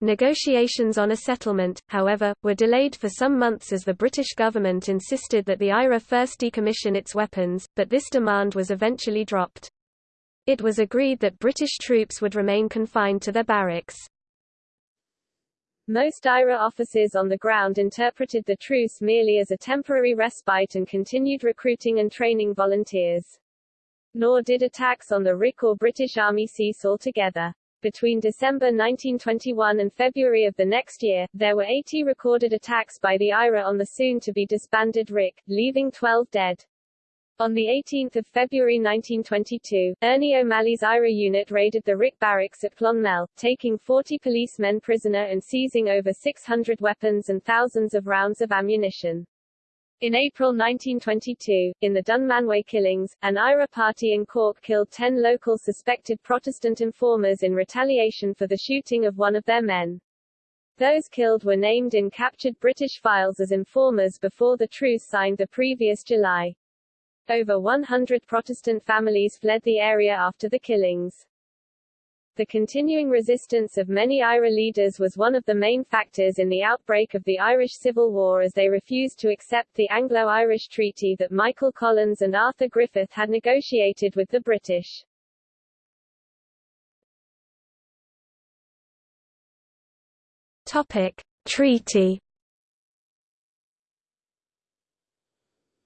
Negotiations on a settlement, however, were delayed for some months as the British government insisted that the IRA first decommission its weapons, but this demand was eventually dropped. It was agreed that British troops would remain confined to their barracks. Most IRA officers on the ground interpreted the truce merely as a temporary respite and continued recruiting and training volunteers. Nor did attacks on the RIC or British Army cease altogether. Between December 1921 and February of the next year, there were 80 recorded attacks by the IRA on the soon-to-be disbanded RIC, leaving 12 dead. On 18 February 1922, Ernie O'Malley's IRA unit raided the RIC barracks at Clonmel, taking 40 policemen prisoner and seizing over 600 weapons and thousands of rounds of ammunition. In April 1922, in the Dunmanway killings, an IRA party in Cork killed 10 local suspected Protestant informers in retaliation for the shooting of one of their men. Those killed were named in captured British files as informers before the truce signed the previous July. Over 100 Protestant families fled the area after the killings. The continuing resistance of many IRA leaders was one of the main factors in the outbreak of the Irish Civil War as they refused to accept the Anglo-Irish treaty that Michael Collins and Arthur Griffith had negotiated with the British. Topic. Treaty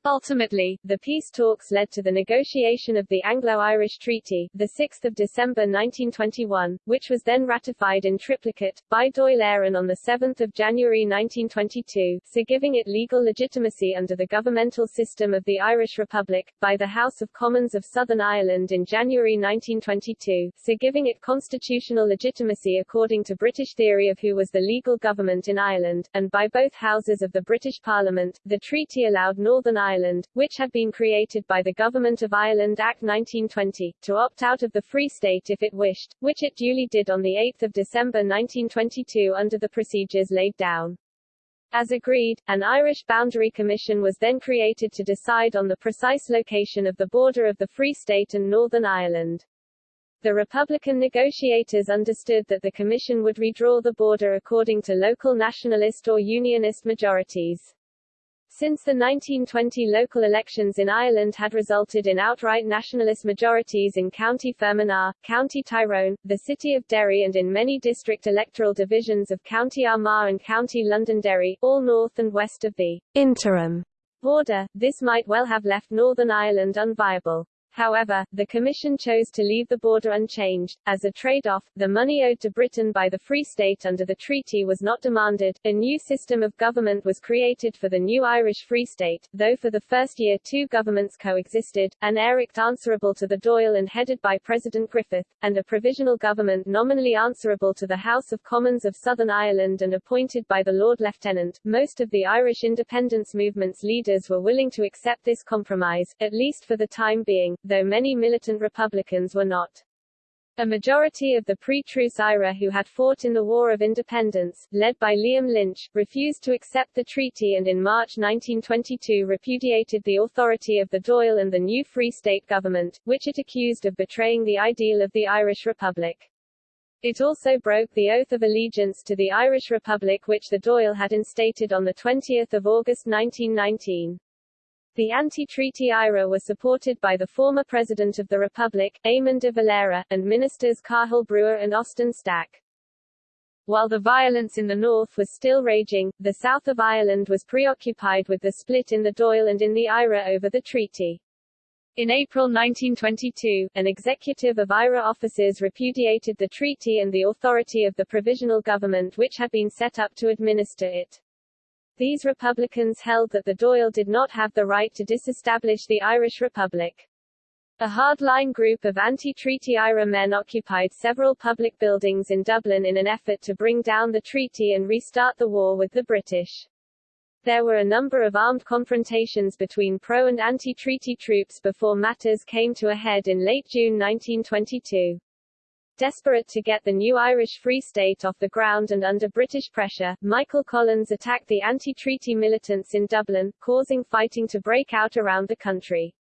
Ultimately, the peace talks led to the negotiation of the Anglo-Irish Treaty, 6 December 1921, which was then ratified in triplicate, by Dáil Éireann on 7 January 1922, so giving it legal legitimacy under the governmental system of the Irish Republic, by the House of Commons of Southern Ireland in January 1922, so giving it constitutional legitimacy according to British theory of who was the legal government in Ireland, and by both houses of the British Parliament. The treaty allowed Northern Ireland Ireland, which had been created by the Government of Ireland Act 1920, to opt out of the Free State if it wished, which it duly did on 8 December 1922 under the procedures laid down. As agreed, an Irish Boundary Commission was then created to decide on the precise location of the border of the Free State and Northern Ireland. The Republican negotiators understood that the Commission would redraw the border according to local nationalist or unionist majorities. Since the 1920 local elections in Ireland had resulted in outright nationalist majorities in County Fermanagh, County Tyrone, the City of Derry and in many district electoral divisions of County Armagh and County Londonderry, all north and west of the interim border, this might well have left Northern Ireland unviable. However, the Commission chose to leave the border unchanged. As a trade-off, the money owed to Britain by the Free State under the treaty was not demanded. A new system of government was created for the new Irish Free State, though for the first year two governments coexisted, an Aireacht answerable to the Dáil and headed by President Griffith, and a provisional government nominally answerable to the House of Commons of Southern Ireland and appointed by the Lord Lieutenant. Most of the Irish independence movement's leaders were willing to accept this compromise, at least for the time being, though many militant Republicans were not. A majority of the pre-truce IRA who had fought in the War of Independence, led by Liam Lynch, refused to accept the treaty and in March 1922 repudiated the authority of the Dáil and the new Free State government, which it accused of betraying the ideal of the Irish Republic. It also broke the oath of allegiance to the Irish Republic which the Dáil had instated on 20 August 1919. The anti-treaty IRA were supported by the former President of the Republic, Eamon de Valera, and ministers Cathal Brugha and Austin Stack. While the violence in the north was still raging, the south of Ireland was preoccupied with the split in the Dáil and in the IRA over the treaty. In April 1922, an executive of IRA officers repudiated the treaty and the authority of the provisional government which had been set up to administer it. These Republicans held that the Dáil did not have the right to disestablish the Irish Republic. A hardline group of anti-treaty IRA men occupied several public buildings in Dublin in an effort to bring down the treaty and restart the war with the British. There were a number of armed confrontations between pro- and anti-treaty troops before matters came to a head in late June 1922. Desperate to get the new Irish Free State off the ground and under British pressure, Michael Collins attacked the anti-treaty militants in Dublin, causing fighting to break out around the country.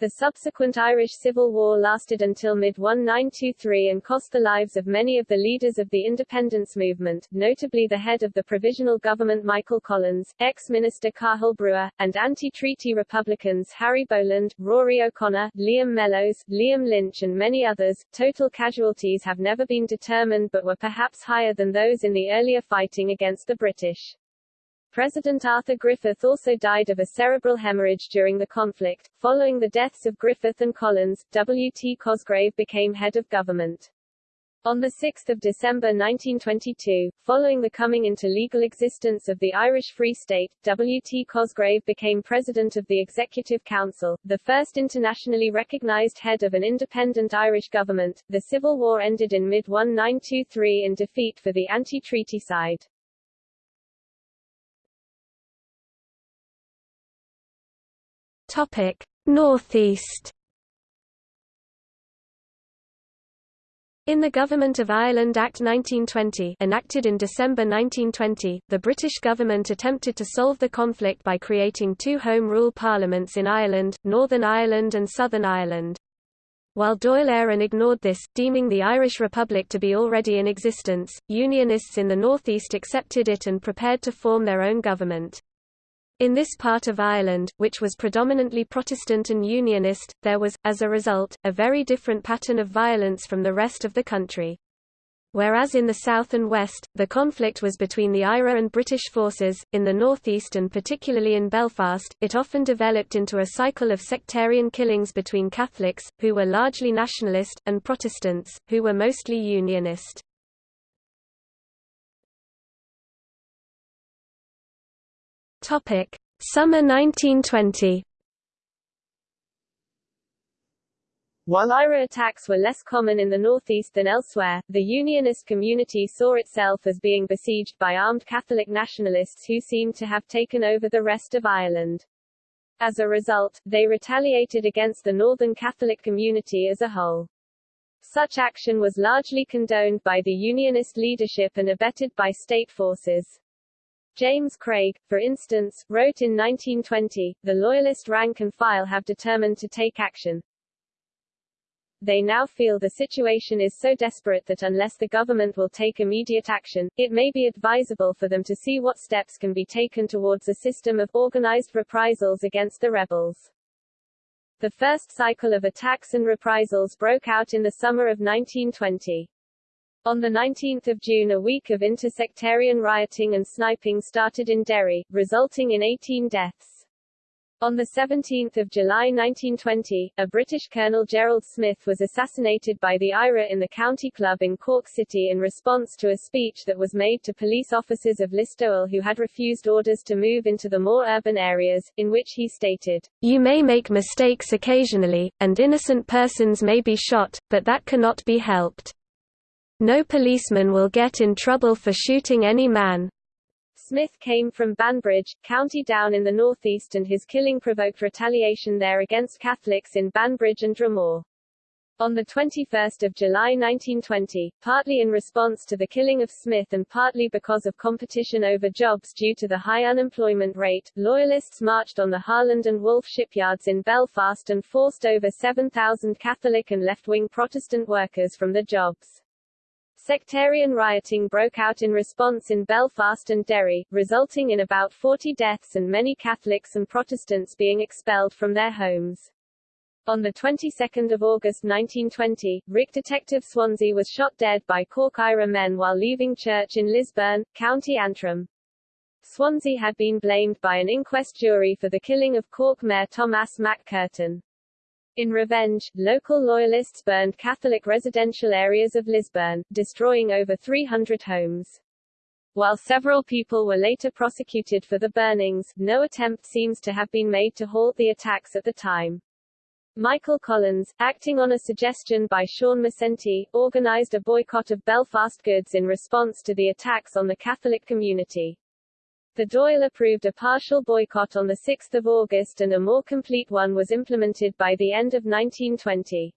The subsequent Irish Civil War lasted until mid-1923 and cost the lives of many of the leaders of the independence movement, notably the head of the Provisional Government Michael Collins, ex-minister Cathal Brugha, and anti-treaty Republicans Harry Boland, Rory O'Connor, Liam Mellows, Liam Lynch and many others. Total casualties have never been determined but were perhaps higher than those in the earlier fighting against the British. President Arthur Griffith also died of a cerebral hemorrhage during the conflict. Following the deaths of Griffith and Collins, W. T. Cosgrave became head of government. On 6 December 1922, following the coming into legal existence of the Irish Free State, W. T. Cosgrave became President of the Executive Council, the first internationally recognized head of an independent Irish government. The Civil War ended in mid-1923 in defeat for the anti-treaty side. Topic: Northeast. In the Government of Ireland Act 1920 enacted in December 1920, the British government attempted to solve the conflict by creating two Home Rule parliaments in Ireland, Northern Ireland and Southern Ireland. While Dáil Éireann ignored this, deeming the Irish Republic to be already in existence, Unionists in the northeast accepted it and prepared to form their own government. In this part of Ireland, which was predominantly Protestant and Unionist, there was, as a result, a very different pattern of violence from the rest of the country. Whereas in the south and west, the conflict was between the IRA and British forces, in the northeast and particularly in Belfast, it often developed into a cycle of sectarian killings between Catholics, who were largely nationalist, and Protestants, who were mostly Unionist. Topic: Summer 1920. While IRA attacks were less common in the northeast than elsewhere, the Unionist community saw itself as being besieged by armed Catholic nationalists who seemed to have taken over the rest of Ireland. As a result, they retaliated against the northern Catholic community as a whole. Such action was largely condoned by the Unionist leadership and abetted by state forces. James Craig, for instance, wrote in 1920, the Loyalist rank and file have determined to take action. They now feel the situation is so desperate that unless the government will take immediate action, it may be advisable for them to see what steps can be taken towards a system of organized reprisals against the rebels. The first cycle of attacks and reprisals broke out in the summer of 1920. On 19 June a week of intersectarian rioting and sniping started in Derry, resulting in 18 deaths. On 17 July 1920, a British Colonel Gerald Smith was assassinated by the IRA in the County Club in Cork City in response to a speech that was made to police officers of Listowel who had refused orders to move into the more urban areas, in which he stated, You may make mistakes occasionally, and innocent persons may be shot, but that cannot be helped. No policeman will get in trouble for shooting any man. Smith came from Banbridge, County Down in the northeast and his killing provoked retaliation there against Catholics in Banbridge and Dromore. On 21 July 1920, partly in response to the killing of Smith and partly because of competition over jobs due to the high unemployment rate, Loyalists marched on the Harland and Wolff shipyards in Belfast and forced over 7,000 Catholic and left-wing Protestant workers from the jobs. Sectarian rioting broke out in response in Belfast and Derry, resulting in about 40 deaths and many Catholics and Protestants being expelled from their homes. On the 22nd of August 1920, RIC Detective Swanzy was shot dead by Cork IRA men while leaving church in Lisburn, County Antrim. Swanzy had been blamed by an inquest jury for the killing of Cork Mayor Thomas MacCurtain. In revenge, local loyalists burned Catholic residential areas of Lisburn, destroying over 300 homes. While several people were later prosecuted for the burnings, no attempt seems to have been made to halt the attacks at the time. Michael Collins, acting on a suggestion by Sean MacEntee, organized a boycott of Belfast goods in response to the attacks on the Catholic community. The Dáil approved a partial boycott on 6 August and a more complete one was implemented by the end of 1920.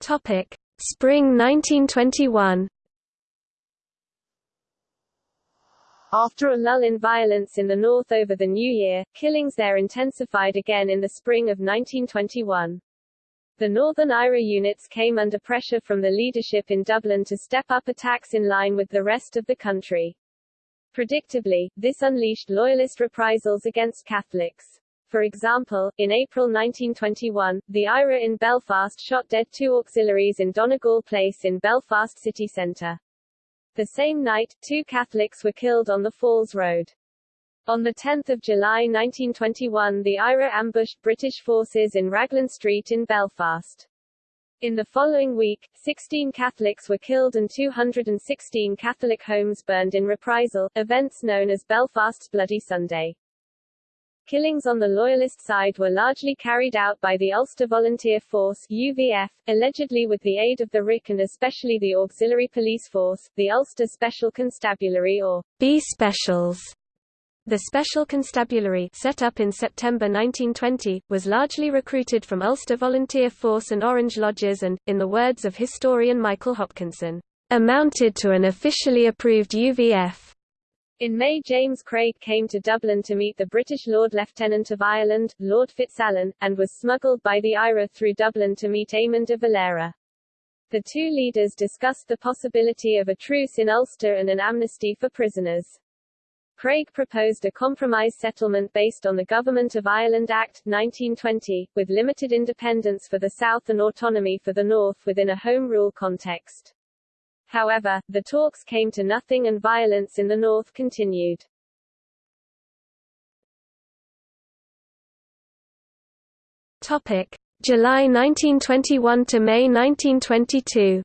Topic. Spring 1921 After a lull in violence in the north over the new year, killings there intensified again in the spring of 1921. The Northern IRA units came under pressure from the leadership in Dublin to step up attacks in line with the rest of the country. Predictably, this unleashed loyalist reprisals against Catholics. For example, in April 1921, the IRA in Belfast shot dead two auxiliaries in Donegal Place in Belfast city centre. The same night, two Catholics were killed on the Falls Road. On 10 July 1921 the IRA ambushed British forces in Raglan Street in Belfast. In the following week, 16 Catholics were killed and 216 Catholic homes burned in reprisal, events known as Belfast's Bloody Sunday. Killings on the Loyalist side were largely carried out by the Ulster Volunteer Force UVF, allegedly with the aid of the RIC and especially the Auxiliary Police Force, the Ulster Special Constabulary or B Specials, the Special Constabulary set up in September 1920, was largely recruited from Ulster Volunteer Force and Orange Lodges and, in the words of historian Michael Hopkinson, amounted to an officially approved UVF. In May James Craig came to Dublin to meet the British Lord Lieutenant of Ireland, Lord Fitzalan, and was smuggled by the IRA through Dublin to meet Eamon de Valera. The two leaders discussed the possibility of a truce in Ulster and an amnesty for prisoners. Craig proposed a compromise settlement based on the Government of Ireland Act, 1920, with limited independence for the South and autonomy for the North within a Home Rule context. However, the talks came to nothing and violence in the North continued. Topic. July 1921 to May 1922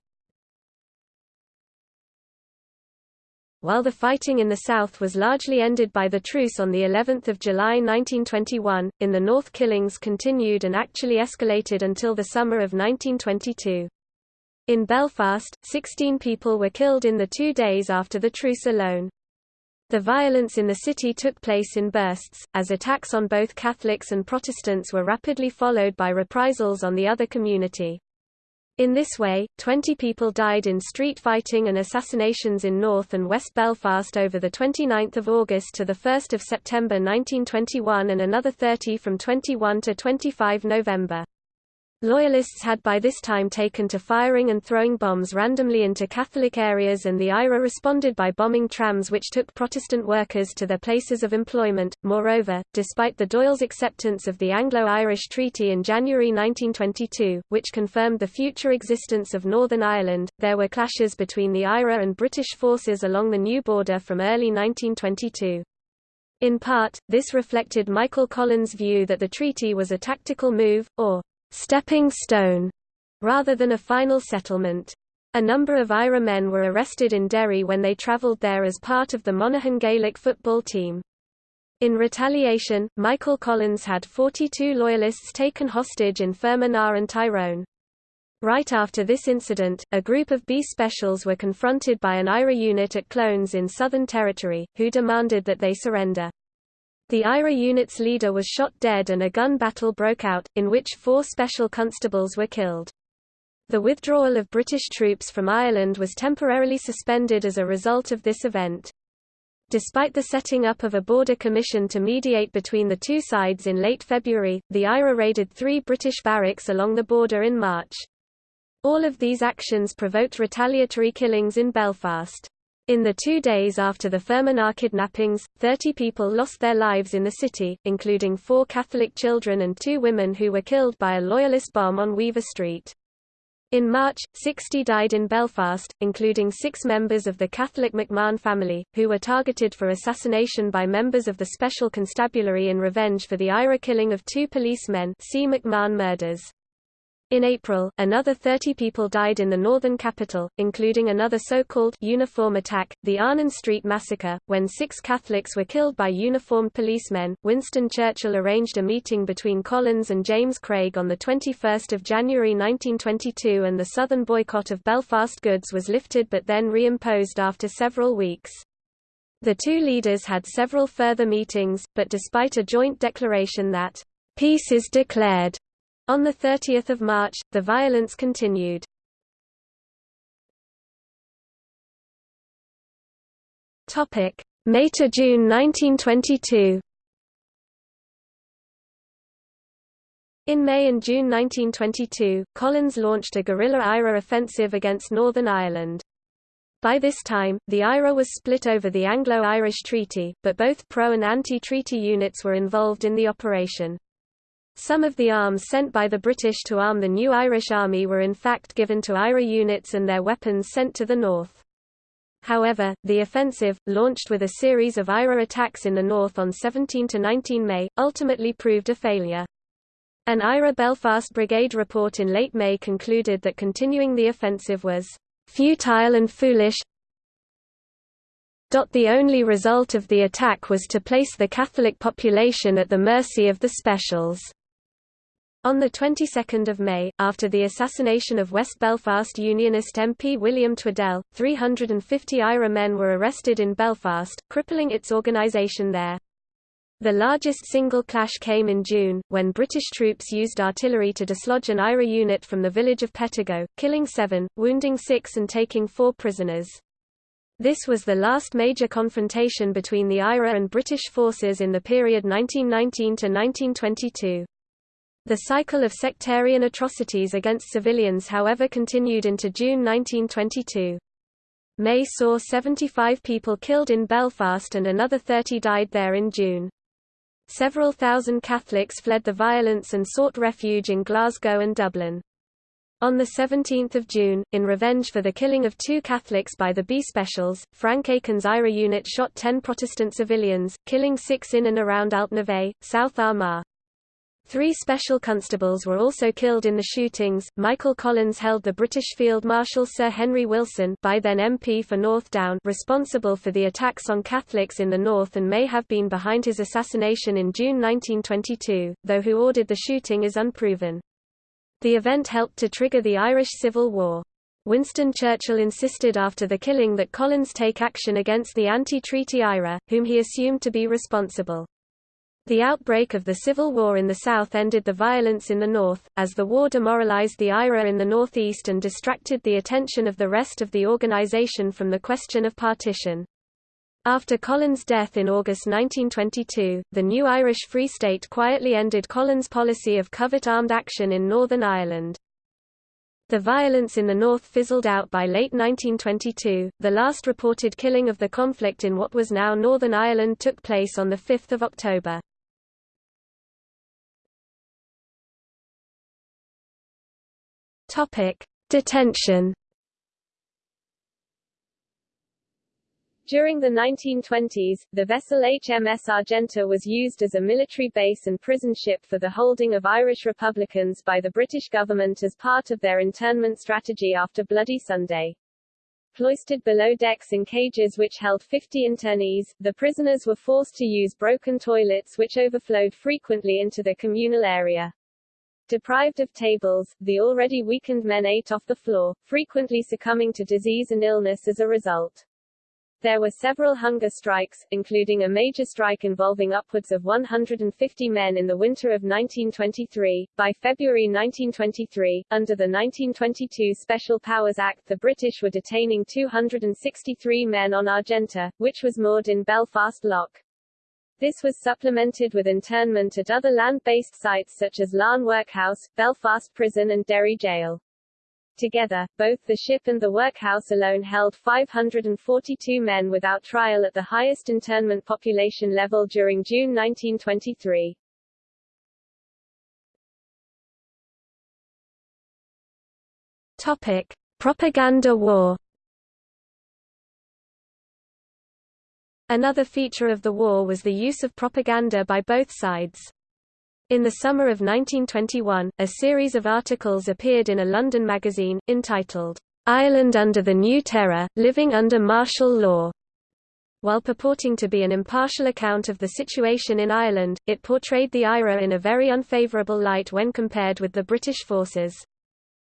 While the fighting in the south was largely ended by the truce on the 11th of July 1921, in the north killings continued and actually escalated until the summer of 1922. In Belfast, 16 people were killed in the two days after the truce alone. The violence in the city took place in bursts, as attacks on both Catholics and Protestants were rapidly followed by reprisals on the other community. In this way, 20 people died in street fighting and assassinations in North and West Belfast over 29 August to 1 September 1921 and another 30 from 21 to 25 November. Loyalists had by this time taken to firing and throwing bombs randomly into Catholic areas and the IRA responded by bombing trams which took Protestant workers to their places of employment. Moreover, despite the Dáil's acceptance of the Anglo-Irish Treaty in January 1922, which confirmed the future existence of Northern Ireland, there were clashes between the IRA and British forces along the new border from early 1922. In part, this reflected Michael Collins' view that the treaty was a tactical move, or stepping stone, rather than a final settlement. A number of IRA men were arrested in Derry when they travelled there as part of the Monaghan Gaelic football team. In retaliation, Michael Collins had 42 Loyalists taken hostage in Fermanagh and Tyrone. Right after this incident, a group of B Specials were confronted by an IRA unit at Clones in Southern Territory, who demanded that they surrender. The IRA unit's leader was shot dead and a gun battle broke out, in which four special constables were killed. The withdrawal of British troops from Ireland was temporarily suspended as a result of this event. Despite the setting up of a border commission to mediate between the two sides in late February, the IRA raided three British barracks along the border in March. All of these actions provoked retaliatory killings in Belfast. In the two days after the Fermanagh kidnappings, 30 people lost their lives in the city, including four Catholic children and two women who were killed by a Loyalist bomb on Weaver Street. In March, 60 died in Belfast, including six members of the Catholic McMahon family, who were targeted for assassination by members of the Special Constabulary in revenge for the IRA killing of two policemen see McMahon murders. In April, another 30 people died in the northern capital, including another so-called uniform attack, the Arnon Street Massacre, when six Catholics were killed by uniformed policemen. Winston Churchill arranged a meeting between Collins and James Craig on 21 January 1922 and the southern boycott of Belfast goods was lifted but then reimposed after several weeks. The two leaders had several further meetings, but despite a joint declaration that, "...peace is declared," On 30 March, the violence continued. May to June 1922 In May and June 1922, Collins launched a guerrilla IRA offensive against Northern Ireland. By this time, the IRA was split over the Anglo-Irish Treaty, but both pro- and anti-treaty units were involved in the operation. Some of the arms sent by the British to arm the new Irish Army were in fact given to IRA units and their weapons sent to the north. However, the offensive, launched with a series of IRA attacks in the north on 17–19 May, ultimately proved a failure. An IRA Belfast Brigade report in late May concluded that continuing the offensive was futile and foolish. The only result of the attack was to place the Catholic population at the mercy of the specials. On the 22nd of May, after the assassination of West Belfast Unionist MP William Twaddell, 350 IRA men were arrested in Belfast, crippling its organisation there. The largest single clash came in June, when British troops used artillery to dislodge an IRA unit from the village of Pettigo, killing seven, wounding six and taking four prisoners. This was the last major confrontation between the IRA and British forces in the period 1919 to 1922. The cycle of sectarian atrocities against civilians however continued into June 1922. May saw 75 people killed in Belfast and another 30 died there in June. Several thousand Catholics fled the violence and sought refuge in Glasgow and Dublin. On 17 June, in revenge for the killing of two Catholics by the B Specials, Frank Aiken's IRA unit shot ten Protestant civilians, killing six in and around Altnaveigh, South Armagh. Three special constables were also killed in the shootings. Michael Collins held the British Field Marshal Sir Henry Wilson, by then MP for North Down, responsible for the attacks on Catholics in the north and may have been behind his assassination in June 1922, though who ordered the shooting is unproven. The event helped to trigger the Irish Civil War. Winston Churchill insisted after the killing that Collins take action against the anti-treaty IRA, whom he assumed to be responsible. The outbreak of the Civil War in the South ended the violence in the North, as the war demoralized the IRA in the Northeast and distracted the attention of the rest of the organization from the question of partition. After Collins' death in August 1922, the new Irish Free State quietly ended Collins' policy of covert armed action in Northern Ireland. The violence in the north fizzled out by late 1922. The last reported killing of the conflict in what was now Northern Ireland took place on 5 October. Topic: Detention. During the 1920s, the vessel HMS Argenta was used as a military base and prison ship for the holding of Irish Republicans by the British government as part of their internment strategy after Bloody Sunday. Cloistered below decks in cages which held 50 internees, the prisoners were forced to use broken toilets which overflowed frequently into the communal area. Deprived of tables, the already weakened men ate off the floor, frequently succumbing to disease and illness as a result. There were several hunger strikes, including a major strike involving upwards of 150 men in the winter of 1923. By February 1923, under the 1922 Special Powers Act, the British were detaining 263 men on Argenta, which was moored in Belfast Lough. This was supplemented with internment at other land-based sites such as Larne Workhouse, Belfast Prison and Derry Jail. Together, both the ship and the workhouse alone held 542 men without trial at the highest internment population level during June 1923. Topic: Propaganda war. Another feature of the war was the use of propaganda by both sides. In the summer of 1921, a series of articles appeared in a London magazine, entitled, "'Ireland under the New Terror, Living under Martial Law' While purporting to be an impartial account of the situation in Ireland, it portrayed the IRA in a very unfavourable light when compared with the British forces.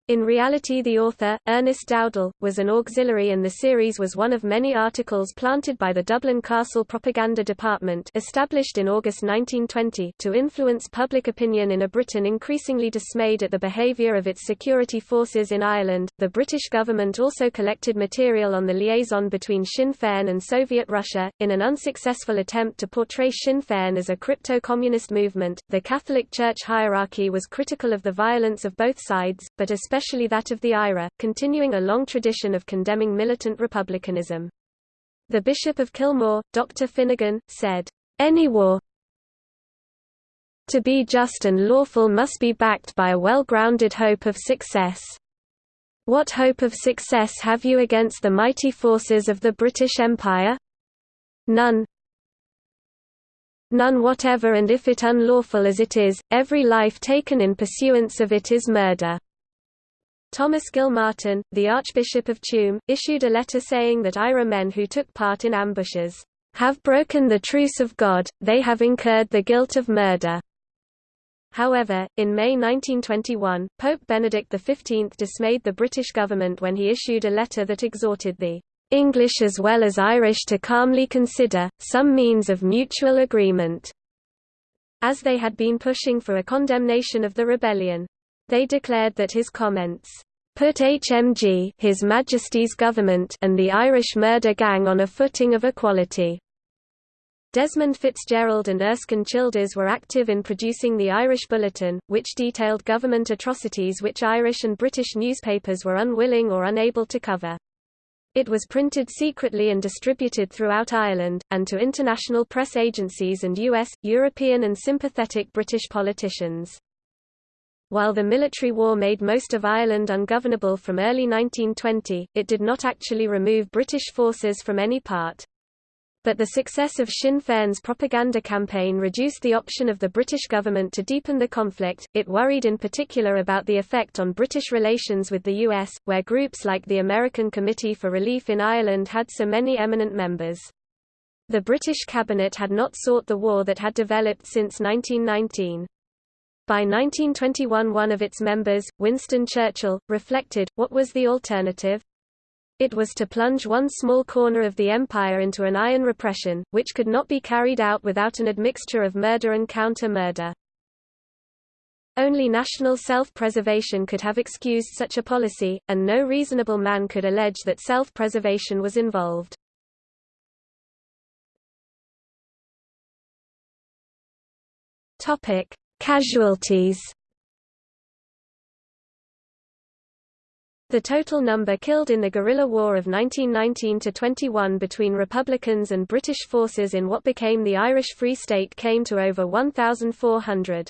In reality the author, Ernest Dowdall, was an auxiliary and the series was one of many articles planted by the Dublin Castle Propaganda Department established in August 1920 to influence public opinion in a Britain increasingly dismayed at the behaviour of its security forces in Ireland. The British government also collected material on the liaison between Sinn Féin and Soviet Russia, in an unsuccessful attempt to portray Sinn Féin as a crypto-communist movement. The Catholic Church hierarchy was critical of the violence of both sides, but especially especially that of the IRA, continuing a long tradition of condemning militant republicanism. The Bishop of Kilmore, Dr. Finegan, said, Any war to be just and lawful must be backed by a well-grounded hope of success. What hope of success have you against the mighty forces of the British Empire? None. None whatever and if it unlawful as it is, every life taken in pursuance of it is murder. Thomas Gilmartin, the Archbishop of Tuam, issued a letter saying that IRA men who took part in ambushes, "...have broken the truce of God, they have incurred the guilt of murder." However, in May 1921, Pope Benedict XV dismayed the British government when he issued a letter that exhorted the English as well as Irish to calmly consider, some means of mutual agreement, as they had been pushing for a condemnation of the rebellion. They declared that his comments put HMG His Majesty's government and the Irish murder gang on a footing of equality. Desmond Fitzgerald and Erskine Childers were active in producing the Irish Bulletin, which detailed government atrocities which Irish and British newspapers were unwilling or unable to cover. It was printed secretly and distributed throughout Ireland, and to international press agencies and US, European and sympathetic British politicians. While the military war made most of Ireland ungovernable from early 1920, it did not actually remove British forces from any part. But the success of Sinn Féin's propaganda campaign reduced the option of the British government to deepen the conflict. It worried in particular about the effect on British relations with the US, where groups like the American Committee for Relief in Ireland had so many eminent members. The British cabinet had not sought the war that had developed since 1919. By 1921 one of its members, Winston Churchill, reflected, what was the alternative? It was to plunge one small corner of the empire into an iron repression, which could not be carried out without an admixture of murder and counter-murder. Only national self-preservation could have excused such a policy, and no reasonable man could allege that self-preservation was involved. Topic: Casualties The total number killed in the guerrilla war of 1919–21 between Republicans and British forces in what became the Irish Free State came to over 1,400.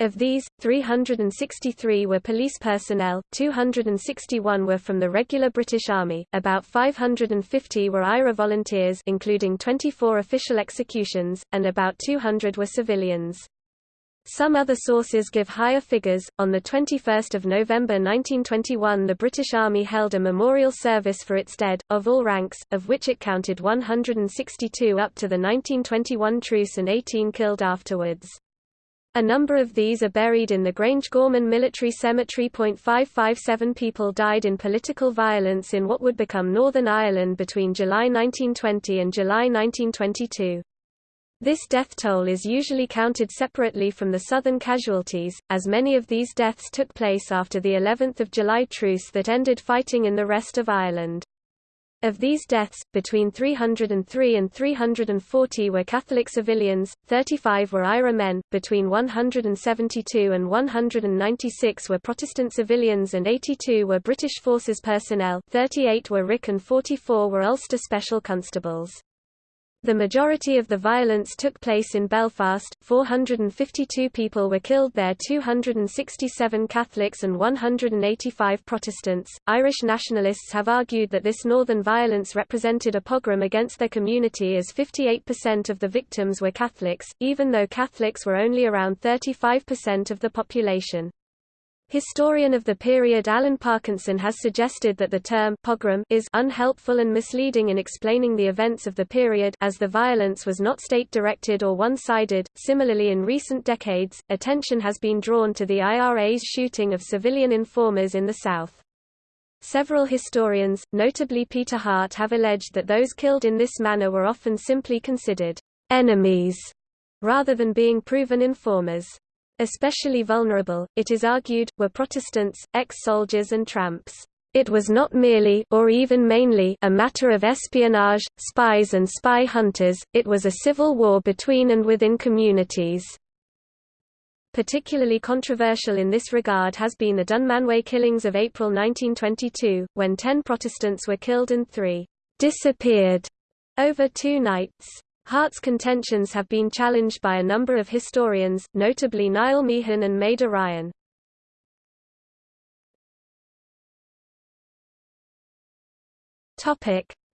Of these, 363 were police personnel, 261 were from the regular British Army, about 550 were IRA volunteers including 24 official executions, and about 200 were civilians. Some other sources give higher figures. On the 21st of November 1921, the British Army held a memorial service for its dead of all ranks, of which it counted 162 up to the 1921 truce and 18 killed afterwards. A number of these are buried in the Grangegorman Military Cemetery. 557 people died in political violence in what would become Northern Ireland between July 1920 and July 1922. This death toll is usually counted separately from the southern casualties, as many of these deaths took place after the 11th of July truce that ended fighting in the rest of Ireland. Of these deaths, between 303 and 340 were Catholic civilians, 35 were IRA men, between 172 and 196 were Protestant civilians and 82 were British Forces personnel 38 were RIC and 44 were Ulster Special Constables. The majority of the violence took place in Belfast, 452 people were killed there 267 Catholics and 185 Protestants. Irish nationalists have argued that this northern violence represented a pogrom against their community as 58% of the victims were Catholics, even though Catholics were only around 35% of the population. Historian of the period Alan Parkinson has suggested that the term pogrom is unhelpful and misleading in explaining the events of the period as the violence was not state-directed or one-sided. Similarly in recent decades, attention has been drawn to the IRA's shooting of civilian informers in the South. Several historians, notably Peter Hart have alleged that those killed in this manner were often simply considered enemies rather than being proven informers. Especially vulnerable, it is argued, were Protestants, ex-soldiers and tramps. It was not merely or even mainly a matter of espionage, spies and spy hunters, it was a civil war between and within communities. Particularly controversial in this regard has been the Dunmanway killings of April 1922, when ten Protestants were killed and three disappeared over two nights. Hart's contentions have been challenged by a number of historians, notably Niall Meehan and Meda Ryan.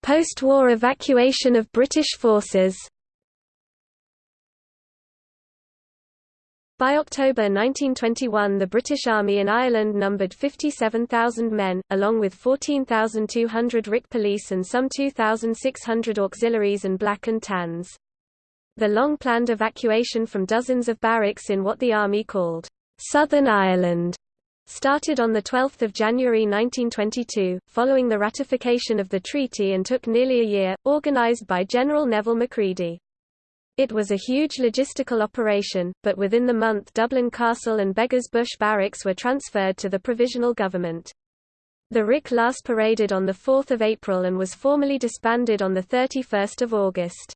Post-war evacuation of British forces By October 1921 the British Army in Ireland numbered 57,000 men, along with 14,200 RIC police and some 2,600 auxiliaries and black and tans. The long-planned evacuation from dozens of barracks in what the Army called Southern Ireland started on 12 January 1922, following the ratification of the treaty and took nearly a year, organised by General Neville Macready. It was a huge logistical operation, but within the month Dublin Castle and Beggars Bush barracks were transferred to the provisional government. The RIC last paraded on 4 April and was formally disbanded on 31 August.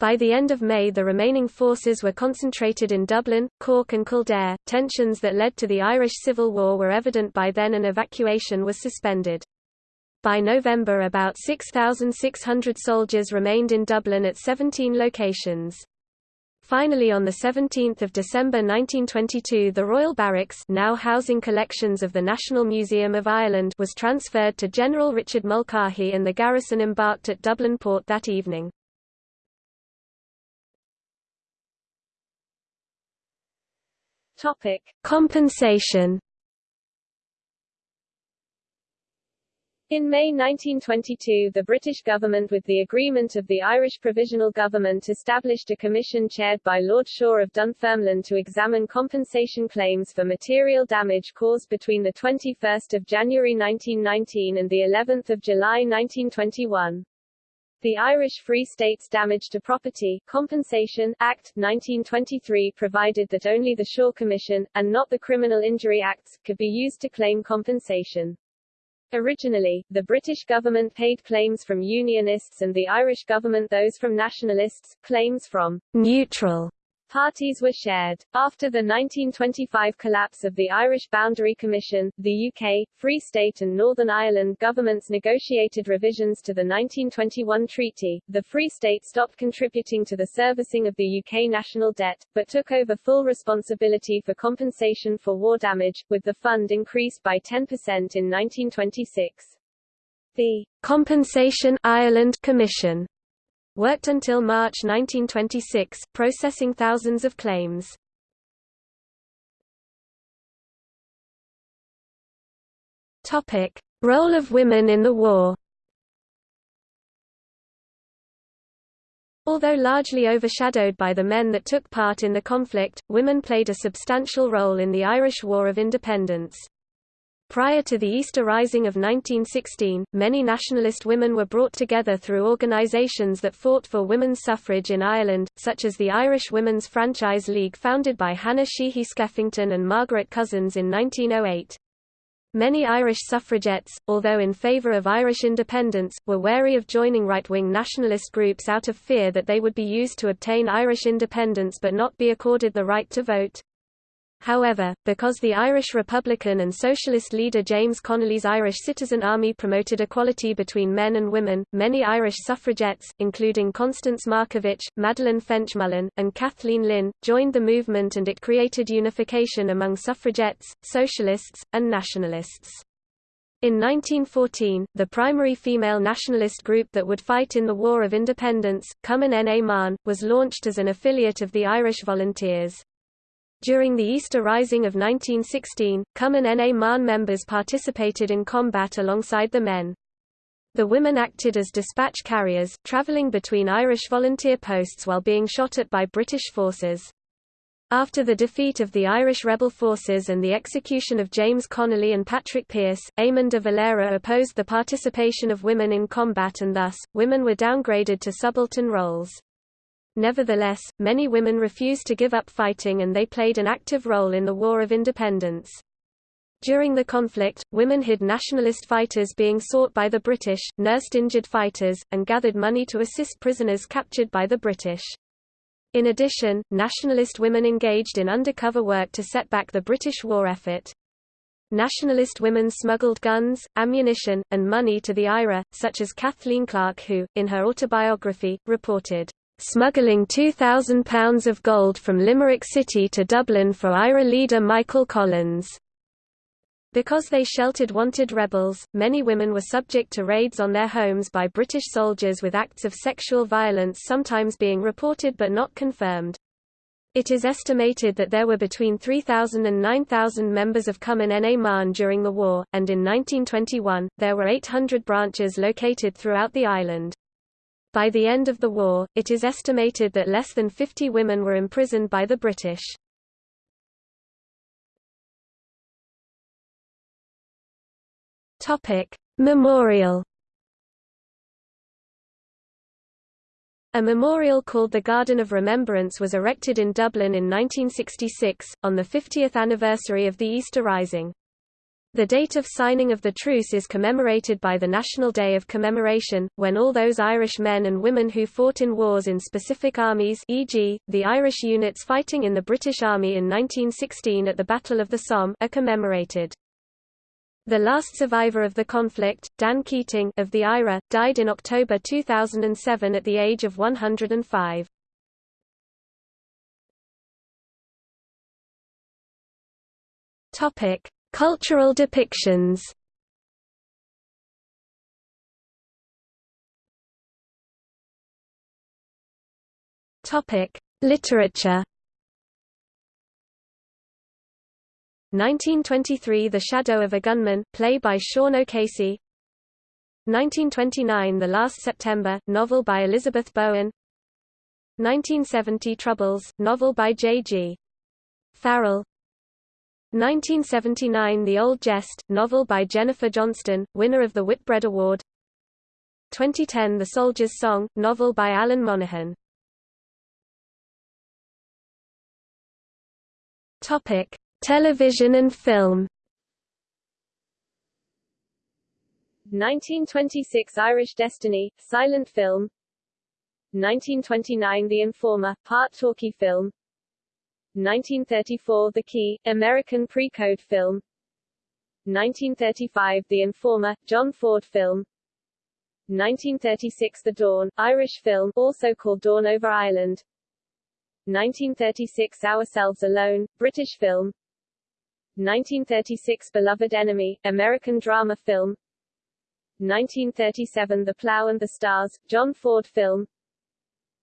By the end of May the remaining forces were concentrated in Dublin, Cork and Kildare. Tensions that led to the Irish Civil War were evident by then and evacuation was suspended. By November about 6,600 soldiers remained in Dublin at 17 locations. Finally on 17 December 1922 the Royal Barracks now housing collections of the National Museum of Ireland was transferred to General Richard Mulcahy and the garrison embarked at Dublin port that evening. Compensation In May 1922 the British government with the agreement of the Irish Provisional Government established a commission chaired by Lord Shaw of Dunfermline to examine compensation claims for material damage caused between 21 January 1919 and of July 1921. The Irish Free States Damage to Property Compensation Act 1923 provided that only the Shaw Commission, and not the Criminal Injury Acts, could be used to claim compensation. Originally, the British government paid claims from Unionists and the Irish government those from Nationalists, claims from neutral Parties were shared. After the 1925 collapse of the Irish Boundary Commission, the UK, Free State and Northern Ireland governments negotiated revisions to the 1921 treaty. The Free State stopped contributing to the servicing of the UK national debt, but took over full responsibility for compensation for war damage, with the fund increased by 10% in 1926. The Compensation Ireland Commission Worked until March 1926, processing thousands of claims. Topic: Role of women in the war. Although largely overshadowed by the men that took part in the conflict, women played a substantial role in the Irish War of Independence. Prior to the Easter Rising of 1916, many nationalist women were brought together through organisations that fought for women's suffrage in Ireland, such as the Irish Women's Franchise League founded by Hannah Sheehy Skeffington and Margaret Cousins in 1908. Many Irish suffragettes, although in favour of Irish independence, were wary of joining right-wing nationalist groups out of fear that they would be used to obtain Irish independence but not be accorded the right to vote. However, because the Irish Republican and Socialist leader James Connolly's Irish Citizen Army promoted equality between men and women, many Irish suffragettes, including Constance Markievicz, Madeleine French-Mullen, and Kathleen Lynn, joined the movement and it created unification among suffragettes, socialists, and nationalists. In 1914, the primary female nationalist group that would fight in the War of Independence, Cumann na mBan, was launched as an affiliate of the Irish Volunteers. During the Easter Rising of 1916, Cumann na mBan members participated in combat alongside the men. The women acted as dispatch carriers, travelling between Irish volunteer posts while being shot at by British forces. After the defeat of the Irish rebel forces and the execution of James Connolly and Patrick Pearse, Eamon de Valera opposed the participation of women in combat and thus, women were downgraded to subaltern roles. Nevertheless, many women refused to give up fighting and they played an active role in the War of Independence. During the conflict, women hid nationalist fighters being sought by the British, nursed injured fighters, and gathered money to assist prisoners captured by the British. In addition, nationalist women engaged in undercover work to set back the British war effort. Nationalist women smuggled guns, ammunition, and money to the IRA, such as Kathleen Clarke who, in her autobiography, reported, "...smuggling £2,000 of gold from Limerick City to Dublin for IRA leader Michael Collins." Because they sheltered wanted rebels, many women were subject to raids on their homes by British soldiers with acts of sexual violence sometimes being reported but not confirmed. It is estimated that there were between 3,000 and 9,000 members of Cumann na mBan during the war, and in 1921, there were 800 branches located throughout the island. By the end of the war, it is estimated that less than 50 women were imprisoned by the British. Memorial A memorial called the Garden of Remembrance was erected in Dublin in 1966, on the 50th anniversary of the Easter Rising. The date of signing of the truce is commemorated by the National Day of Commemoration, when all those Irish men and women who fought in wars in specific armies e.g., the Irish units fighting in the British Army in 1916 at the Battle of the Somme are commemorated. The last survivor of the conflict, Dan Keating of the IRA, died in October 2007 at the age of 105. Topic: Cultural depictions. Topic: Literature. 1923 The Shadow of a Gunman, play by Sean O'Casey 1929 The Last September, novel by Elizabeth Bowen 1970 Troubles, novel by J.G. Farrell 1979 The Old Jest, novel by Jennifer Johnston, winner of the Whitbread Award. 2010 The Soldier's Song, novel by Alan Monaghan. Topic Television and film. 1926 Irish Destiny, silent film. 1929 The Informer, part talkie film 1934 The Key, American pre-code film. 1935 The Informer, John Ford film. 1936 The Dawn, Irish film, also called Dawn over Ireland. 1936 Ourselves Alone, British film. 1936 Beloved Enemy, American drama film. 1937 The Plough and the Stars, John Ford film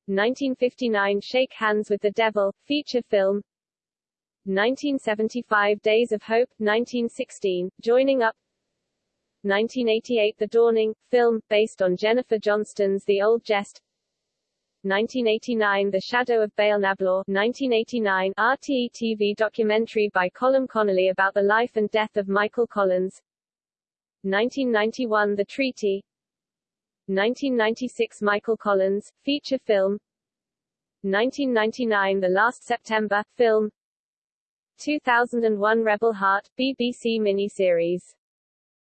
1959 Shake Hands with the Devil, feature film. 1975 Days of Hope, 1916, Joining Up. 1988 The Dawning, film, based on Jennifer Johnston's The Old Jest. 1989 The Shadow of Béal na Bláth 1989 RTE TV documentary by Colm Connolly about the life and death of Michael Collins. 1991 The Treaty 1996 Michael Collins, feature film 1999 The Last September, film 2001 Rebel Heart, BBC miniseries.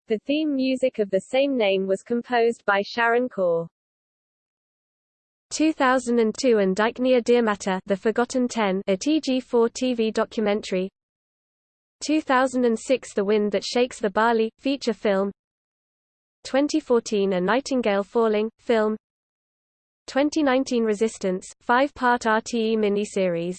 The theme music of the same name was composed by Sharon Corr. 2002 and Deichniúr Dearmadta The Forgotten Ten a TG4 TV documentary 2006 The Wind That Shakes the Barley, feature film 2014 A Nightingale Falling, film. 2019 Resistance, five-part RTE miniseries